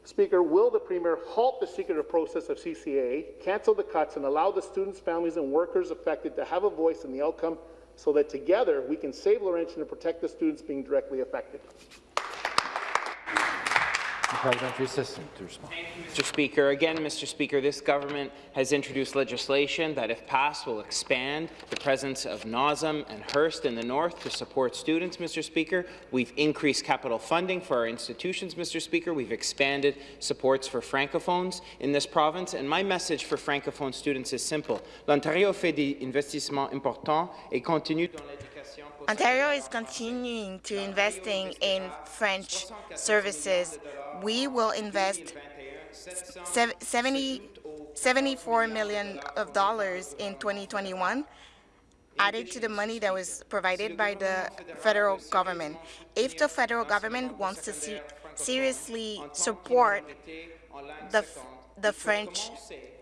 Speaker, will the Premier halt the secretive process of CCAA, cancel the cuts, and allow the students, families, and workers affected to have a voice in the outcome so that together we can save Laurentian and protect the students being directly affected? Parliamentary assistant to respond. Mr. Speaker. Again, Mr. Speaker, this government has introduced legislation that, if passed, will expand the presence of NOSM and Hearst in the north to support students, Mr. Speaker. We've increased capital funding for our institutions, Mr. Speaker. We've expanded supports for francophones in this province. And my message for francophone students is simple. L'Ontario fait des investissements importants et continue dans Ontario is continuing to investing in French services. We will invest 70, 74 million of dollars in 2021 added to the money that was provided by the federal government. If the federal government wants to see, seriously support the, the French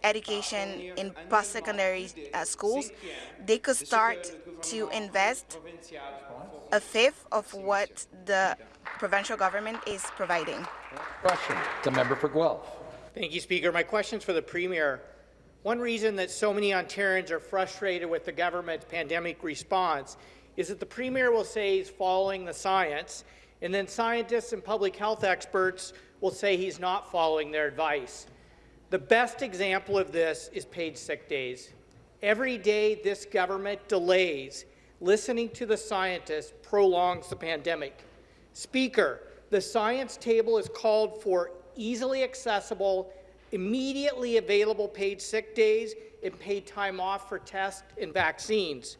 education in post-secondary uh, schools, they could start to invest a fifth of what the provincial government is providing. Question. The member for Guelph. Thank you, Speaker. My question is for the Premier. One reason that so many Ontarians are frustrated with the government's pandemic response is that the Premier will say he's following the science, and then scientists and public health experts will say he's not following their advice. The best example of this is paid sick days. Every day this government delays listening to the scientists prolongs the pandemic. Speaker, the science table is called for easily accessible, immediately available paid sick days and paid time off for tests and vaccines.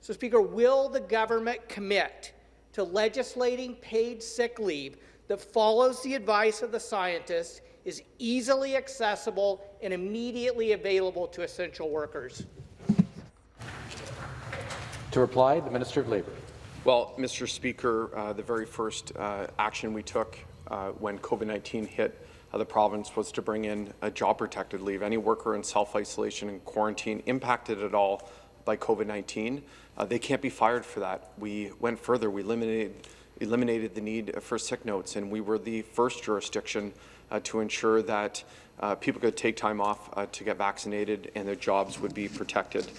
So, Speaker, will the government commit to legislating paid sick leave that follows the advice of the scientists, is easily accessible, and immediately available to essential workers? To reply, the Minister of Labour. Well, Mr. Speaker, uh, the very first uh, action we took uh, when COVID-19 hit uh, the province was to bring in a job-protected leave. Any worker in self-isolation and quarantine impacted at all by COVID-19, uh, they can't be fired for that. We went further. We eliminated, eliminated the need for sick notes, and we were the first jurisdiction to ensure that uh, people could take time off uh, to get vaccinated and their jobs would be protected.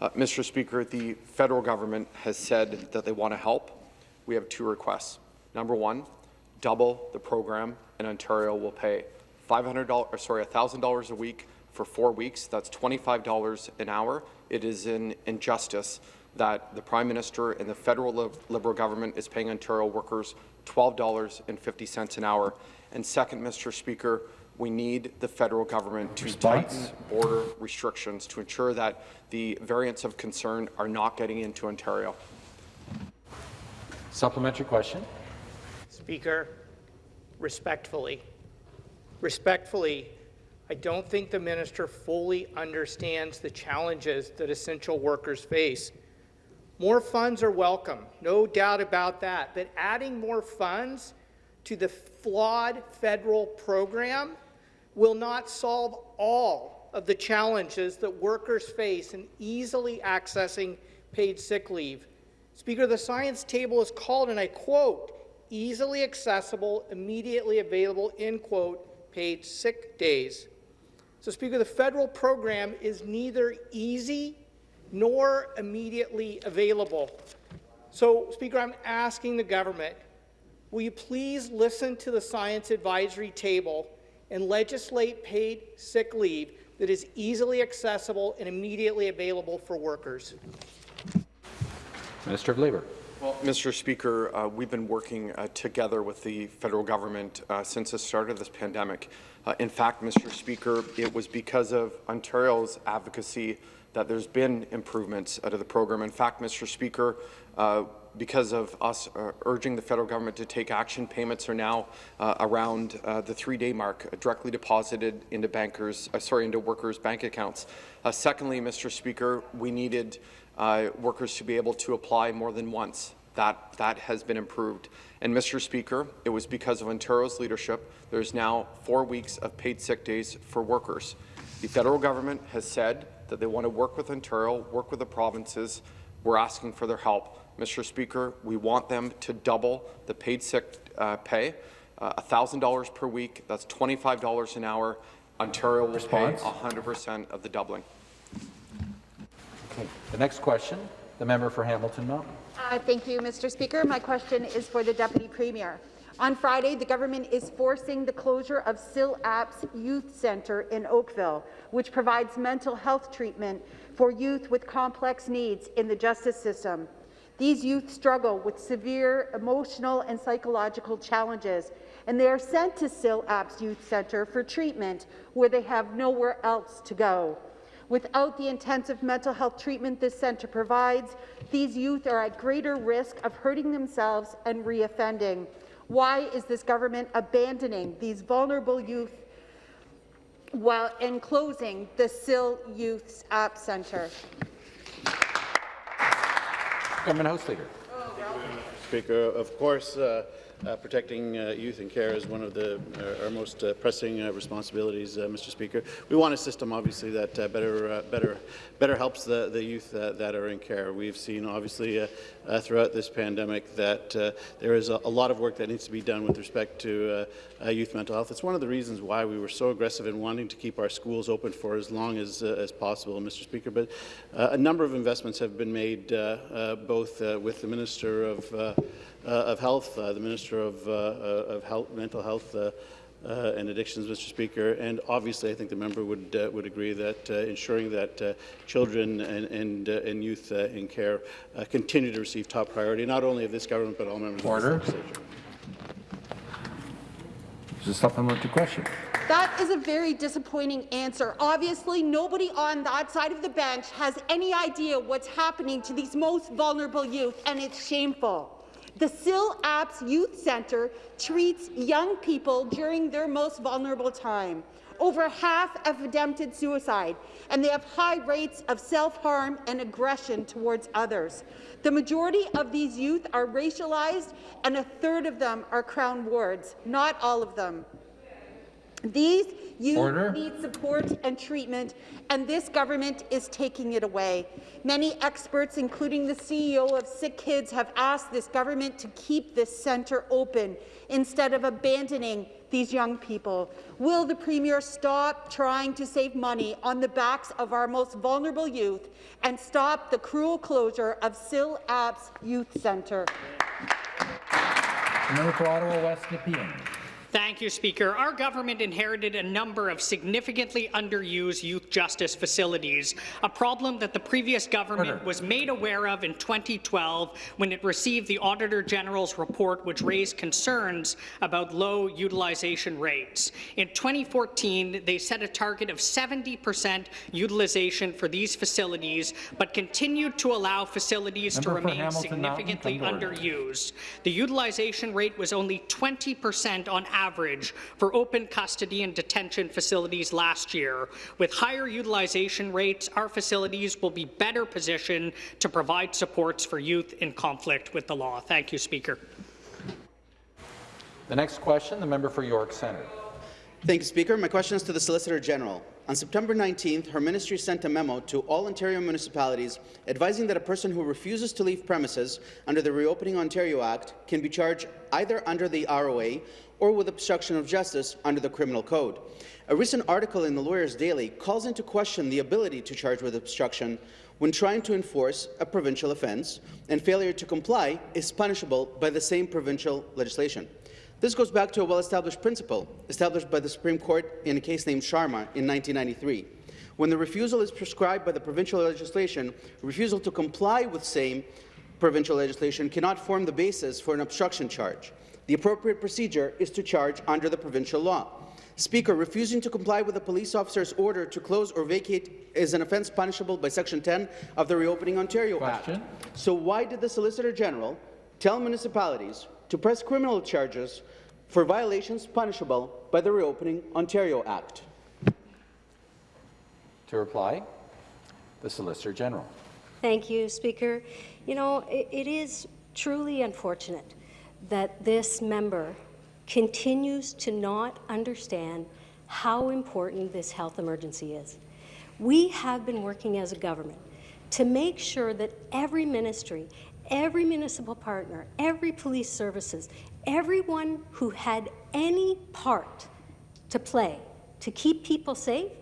Uh, Mr. Speaker, the federal government has said that they want to help. We have two requests. Number one, double the program, and Ontario will pay $500, sorry, $1,000 a week for four weeks. That's $25 an hour. It is an injustice that the Prime Minister and the federal Liberal government is paying Ontario workers $12.50 an hour. And second, Mr. Speaker, we need the federal government to tighten border restrictions to ensure that the variants of concern are not getting into Ontario. Supplementary question. Speaker, respectfully, respectfully, I don't think the minister fully understands the challenges that essential workers face. More funds are welcome, no doubt about that, but adding more funds to the flawed federal program will not solve all of the challenges that workers face in easily accessing paid sick leave. Speaker, the science table is called, and I quote, easily accessible, immediately available, end quote, paid sick days. So, Speaker, the federal program is neither easy nor immediately available. So, Speaker, I'm asking the government, will you please listen to the science advisory table and legislate paid sick leave that is easily accessible and immediately available for workers. Minister of Labour. Well, Mr. Speaker, uh, we've been working uh, together with the federal government uh, since the start of this pandemic. Uh, in fact, Mr. Speaker, it was because of Ontario's advocacy that there's been improvements out of the program. In fact, Mr. Speaker, uh, because of us uh, urging the federal government to take action, payments are now uh, around uh, the three-day mark, directly deposited into bankers, uh, sorry, into workers' bank accounts. Uh, secondly, Mr. Speaker, we needed workers to be able to apply more than once. That that has been improved. And Mr. Speaker, it was because of Ontario's leadership. There's now four weeks of paid sick days for workers. The federal government has said that they want to work with Ontario, work with the provinces. We're asking for their help. Mr. Speaker, we want them to double the paid sick uh, pay, uh, $1,000 per week. That's $25 an hour. Ontario will Response? pay 100% of the doubling. Okay. The next question, the member for Hamilton Mountain. Uh, thank you, Mr. Speaker. My question is for the Deputy Premier. On Friday, the government is forcing the closure of Syl Apps Youth Centre in Oakville, which provides mental health treatment for youth with complex needs in the justice system. These youth struggle with severe emotional and psychological challenges, and they are sent to Syl Apps Youth Centre for treatment where they have nowhere else to go. Without the intensive mental health treatment this centre provides, these youth are at greater risk of hurting themselves and reoffending. Why is this government abandoning these vulnerable youth while enclosing the Syl Youth App Centre? Government House Leader. Speaker, of course, uh, uh, protecting uh, youth in care is one of the uh, our most uh, pressing uh, responsibilities, uh, Mr. Speaker. We want a system, obviously, that uh, better, uh, better, better helps the, the youth uh, that are in care. We've seen, obviously, throughout this pandemic that there is a, a, lot of work that needs to be done with respect to youth mental health. It's one of the reasons why we were so aggressive in wanting to keep our schools open for as long as, as possible, Mr. Speaker. But a number of investments have been made, both with the Minister of of Health, uh, the Minister of, uh, of health, Mental Health uh, and Addictions, Mr. Speaker, and obviously I think the member would uh, would agree that uh, ensuring that uh, children and and, and youth in care continue to receive top priority, not only of this government but all members Order. of the legislature. Is a supplementary question. That is a very disappointing answer. Obviously, nobody on that side of the bench has any idea what's happening to these most vulnerable youth, and it's shameful. The Syl Apps Youth Centre treats young people during their most vulnerable time. Over half have attempted suicide, and they have high rates of self-harm and aggression towards others. The majority of these youth are racialized, and a third of them are Crown wards, not all of them. These youth Order. need support and treatment, and this government is taking it away. Many experts, including the CEO of Sick Kids, have asked this government to keep this centre open instead of abandoning these young people. Will the Premier stop trying to save money on the backs of our most vulnerable youth and stop the cruel closure of Syl Apps Youth Centre? Member for Ottawa West Nepean. Thank you, Speaker. Our government inherited a number of significantly underused youth justice facilities, a problem that the previous government Order. was made aware of in 2012 when it received the Auditor General's report, which raised concerns about low utilization rates. In 2014, they set a target of 70% utilization for these facilities, but continued to allow facilities Member to remain significantly underused. The utilization rate was only 20% on average average for open custody and detention facilities last year. With higher utilization rates, our facilities will be better positioned to provide supports for youth in conflict with the law. Thank you, Speaker. The next question, the member for York Centre. Thank you, Speaker. My question is to the Solicitor General. On September 19th, her ministry sent a memo to all Ontario municipalities advising that a person who refuses to leave premises under the Reopening Ontario Act can be charged either under the ROA or with obstruction of justice under the Criminal Code. A recent article in the Lawyers Daily calls into question the ability to charge with obstruction when trying to enforce a provincial offence, and failure to comply is punishable by the same provincial legislation. This goes back to a well-established principle established by the Supreme Court in a case named Sharma in 1993. When the refusal is prescribed by the provincial legislation, refusal to comply with same provincial legislation cannot form the basis for an obstruction charge. The appropriate procedure is to charge under the provincial law. Speaker, refusing to comply with a police officer's order to close or vacate is an offence punishable by Section 10 of the Reopening Ontario Question. Act. So why did the Solicitor General tell municipalities to press criminal charges for violations punishable by the Reopening Ontario Act? To reply, the Solicitor General. Thank you, Speaker. You know, it, it is truly unfortunate that this member continues to not understand how important this health emergency is. We have been working as a government to make sure that every ministry, every municipal partner, every police services, everyone who had any part to play to keep people safe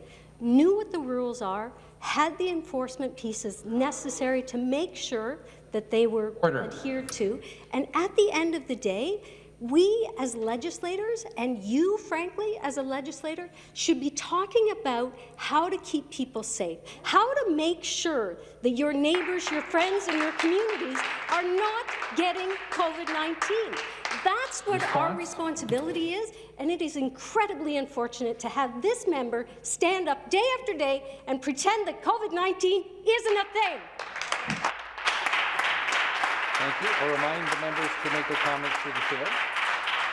knew what the rules are, had the enforcement pieces necessary to make sure that they were Order. adhered to. And at the end of the day, we as legislators, and you, frankly, as a legislator, should be talking about how to keep people safe, how to make sure that your neighbours, your friends, and your communities are not getting COVID-19. That's what our responsibility is, and it is incredibly unfortunate to have this member stand up day after day and pretend that COVID-19 isn't a thing. Thank you. I'll remind the members to make their comments through the chair.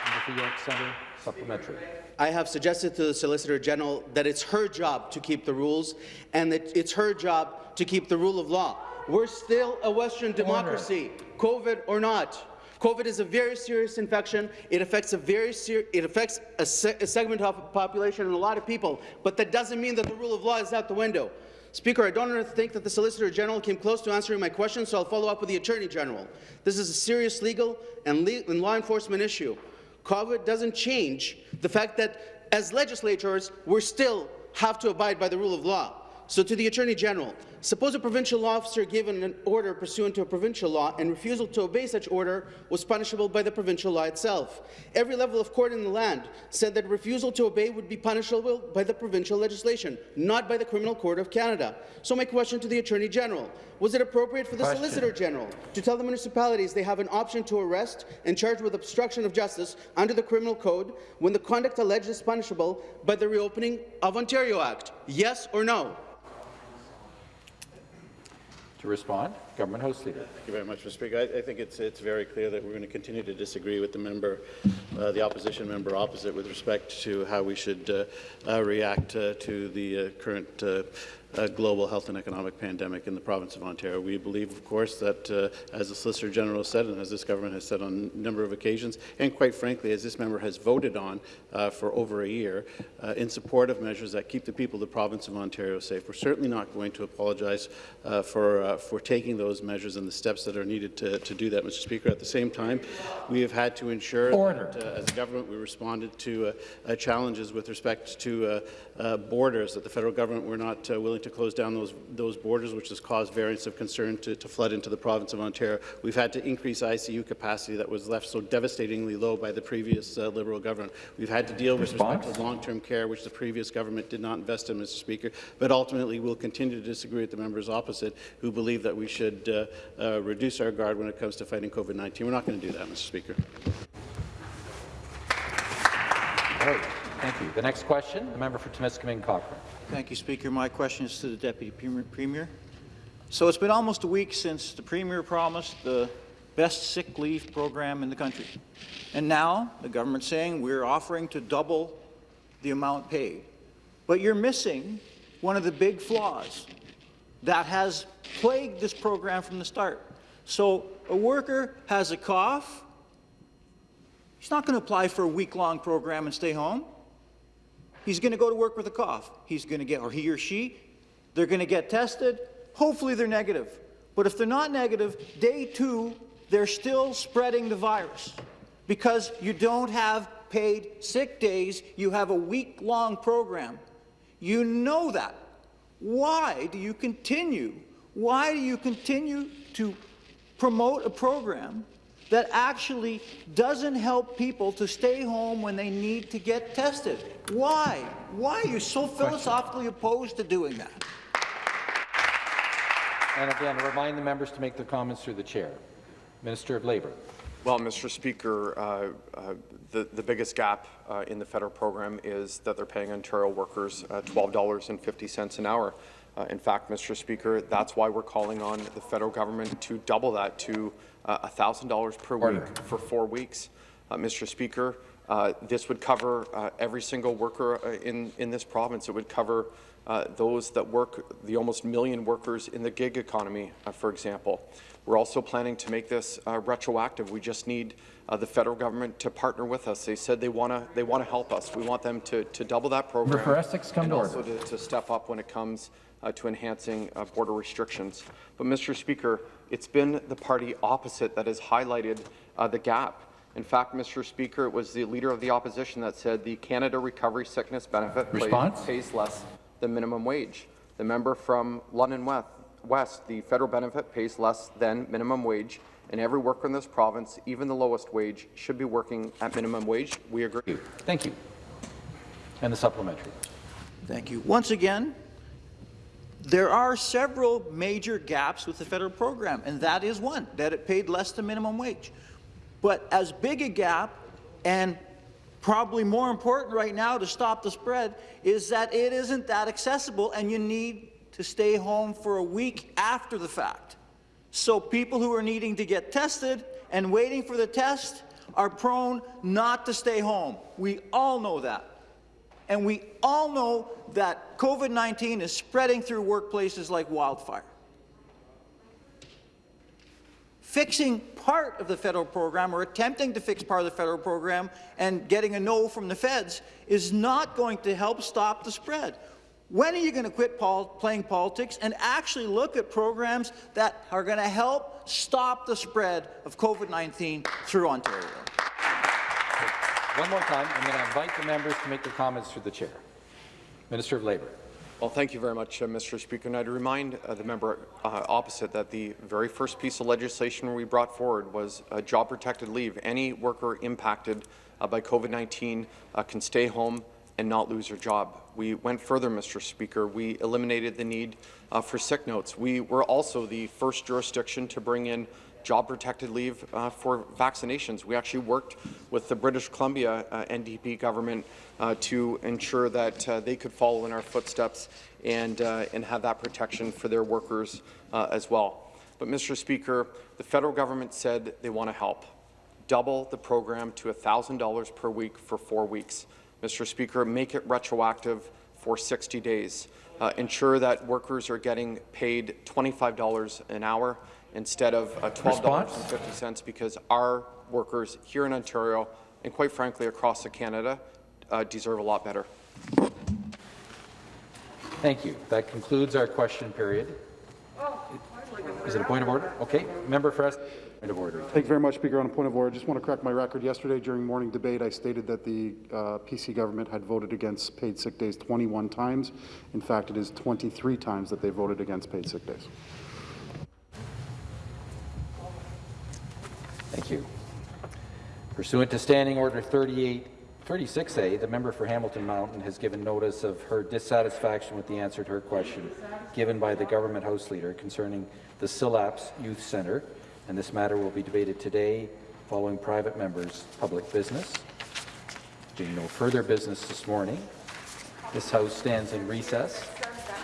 Member for York Centre, supplementary. I have suggested to the Solicitor General that it's her job to keep the rules and that it's her job to keep the rule of law. We're still a Western democracy, COVID or not. COVID is a very serious infection. It affects a very ser it affects a, se a segment of the population and a lot of people, but that doesn't mean that the rule of law is out the window. Speaker, I don't think that the Solicitor General came close to answering my question, so I'll follow up with the Attorney General. This is a serious legal and, le and law enforcement issue. COVID doesn't change the fact that as legislators, we still have to abide by the rule of law. So to the Attorney General, suppose a provincial officer given an order pursuant to a provincial law and refusal to obey such order was punishable by the provincial law itself. Every level of court in the land said that refusal to obey would be punishable by the provincial legislation, not by the Criminal Court of Canada. So my question to the Attorney General, was it appropriate for the question. Solicitor General to tell the municipalities they have an option to arrest and charge with obstruction of justice under the Criminal Code when the conduct alleged is punishable by the reopening of Ontario Act? Yes or no? To respond, Government House Leader. Thank you very much, Mr. Speaker. I, I, think it's it's very clear that we're going to continue to disagree with the member, uh, the opposition member opposite, with respect to how we should uh, uh, react uh, to the uh, current uh, global health and economic pandemic in the province of Ontario. We believe, of course, that uh, as the Solicitor General said, and as this government has said on a number of occasions, and quite frankly, as this member has voted on uh, for over a year, uh, in support of measures that keep the people of the province of Ontario safe. We're certainly not going to apologize uh, for, uh, for taking those measures and the steps that are needed to, to do that, Mr. Speaker. At the same time, we have had to ensure Order. that, as a government, we responded to challenges with respect to borders, that the federal government were not willing to close down those, those borders, which has caused variants of concern to, to flood into the province of Ontario. We've had to increase ICU capacity that was left so devastatingly low by the previous uh, Liberal government. We've had to deal with respect to long-term care, which the previous government did not invest in, Mr. Speaker. But ultimately, we'll continue to disagree with the members opposite who believe that we should uh, uh, reduce our guard when it comes to fighting COVID-19. We're not going to do that, Mr. Speaker. Right. Thank you. The next question, the member for Timiskaming Cochrane. Thank you, Speaker. My question is to the Deputy Premier. So it's been almost a week since the Premier promised the best sick leave program in the country. And now the government's saying we're offering to double the amount paid. But you're missing one of the big flaws that has plagued this program from the start. So a worker has a cough, he's not going to apply for a week-long program and stay home. He's going to go to work with a cough. He's going to get, or he or she, they're going to get tested. Hopefully they're negative. But if they're not negative, day two, they're still spreading the virus because you don't have paid sick days. You have a week-long program. You know that. Why do you continue? Why do you continue to promote a program that actually doesn't help people to stay home when they need to get tested. Why? Why are you so philosophically opposed to doing that? And again, remind the members to make their comments through the chair. Minister of Labour. Well, Mr. Speaker, uh, uh, the, the biggest gap uh, in the federal program is that they're paying Ontario workers uh, $12.50 an hour. Uh, in fact, Mr. Speaker, that's why we're calling on the federal government to double that to uh, $1,000 per Order. week for four weeks. Uh, Mr. Speaker, uh, this would cover uh, every single worker uh, in, in this province. It would cover uh, those that work, the almost million workers in the gig economy, for example. We're also planning to make this retroactive. We just need the federal government to partner with us. They said they want to they want to help us. We want them to, to double that program for Essex, come and to also to, to, step up when it comes to enhancing border restrictions. But, Mr. Speaker, it's been the party opposite that has highlighted uh, the gap. In fact, Mr. Speaker, it was the Leader of the Opposition that said the Canada Recovery Sickness Benefit Response? pays less than minimum wage. The member from London West, the federal benefit pays less than minimum wage, and every worker in this province, even the lowest wage, should be working at minimum wage. We agree. Thank you. And the supplementary. Thank you. Once again, there are several major gaps with the federal program, and that is one, that it paid less than minimum wage. But as big a gap, and probably more important right now to stop the spread, is that it isn't that accessible, and you need to stay home for a week after the fact. So people who are needing to get tested and waiting for the test are prone not to stay home. We all know that. And we all know that COVID-19 is spreading through workplaces like wildfire. fixing part of the federal program or attempting to fix part of the federal program and getting a no from the feds is not going to help stop the spread. When are you going to quit playing politics and actually look at programs that are going to help stop the spread of COVID-19 through Ontario? One more time, I'm going to invite the members to make their comments through the chair. Minister of Labour. Well, thank you very much, uh, Mr. Speaker. And I'd remind uh, the member uh, opposite that the very first piece of legislation we brought forward was job-protected leave. Any worker impacted uh, by COVID-19 uh, can stay home and not lose their job. We went further, Mr. Speaker. We eliminated the need uh, for sick notes. We were also the first jurisdiction to bring in job-protected leave uh, for vaccinations. We actually worked with the British Columbia uh, NDP government uh, to ensure that uh, they could follow in our footsteps and, uh, and have that protection for their workers as well. But, Mr. Speaker, the federal government said they want to help. Double the program to $1,000 per week for four weeks. Mr. Speaker, make it retroactive for 60 days. Uh, ensure that workers are getting paid $25 an hour instead of uh, $12.50 because our workers here in Ontario and quite frankly across Canada uh, deserve a lot better. Thank you. That concludes our question period. Is it a point of order? Okay. Member for us. Point of order. Thank you very much, Speaker. On a point of order, I just want to correct my record. Yesterday, during morning debate, I stated that the uh, PC government had voted against paid sick days 21 times. In fact, it is 23 times that they voted against paid sick days. Thank you. Pursuant to Standing Order 38, 36A, the member for Hamilton Mountain has given notice of her dissatisfaction with the answer to her question given by the government House Leader concerning the Syl Apps Youth Centre, and this matter will be debated today following private members' public business. Being no further business this morning, this House stands in recess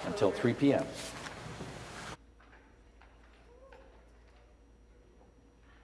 until 3 p.m.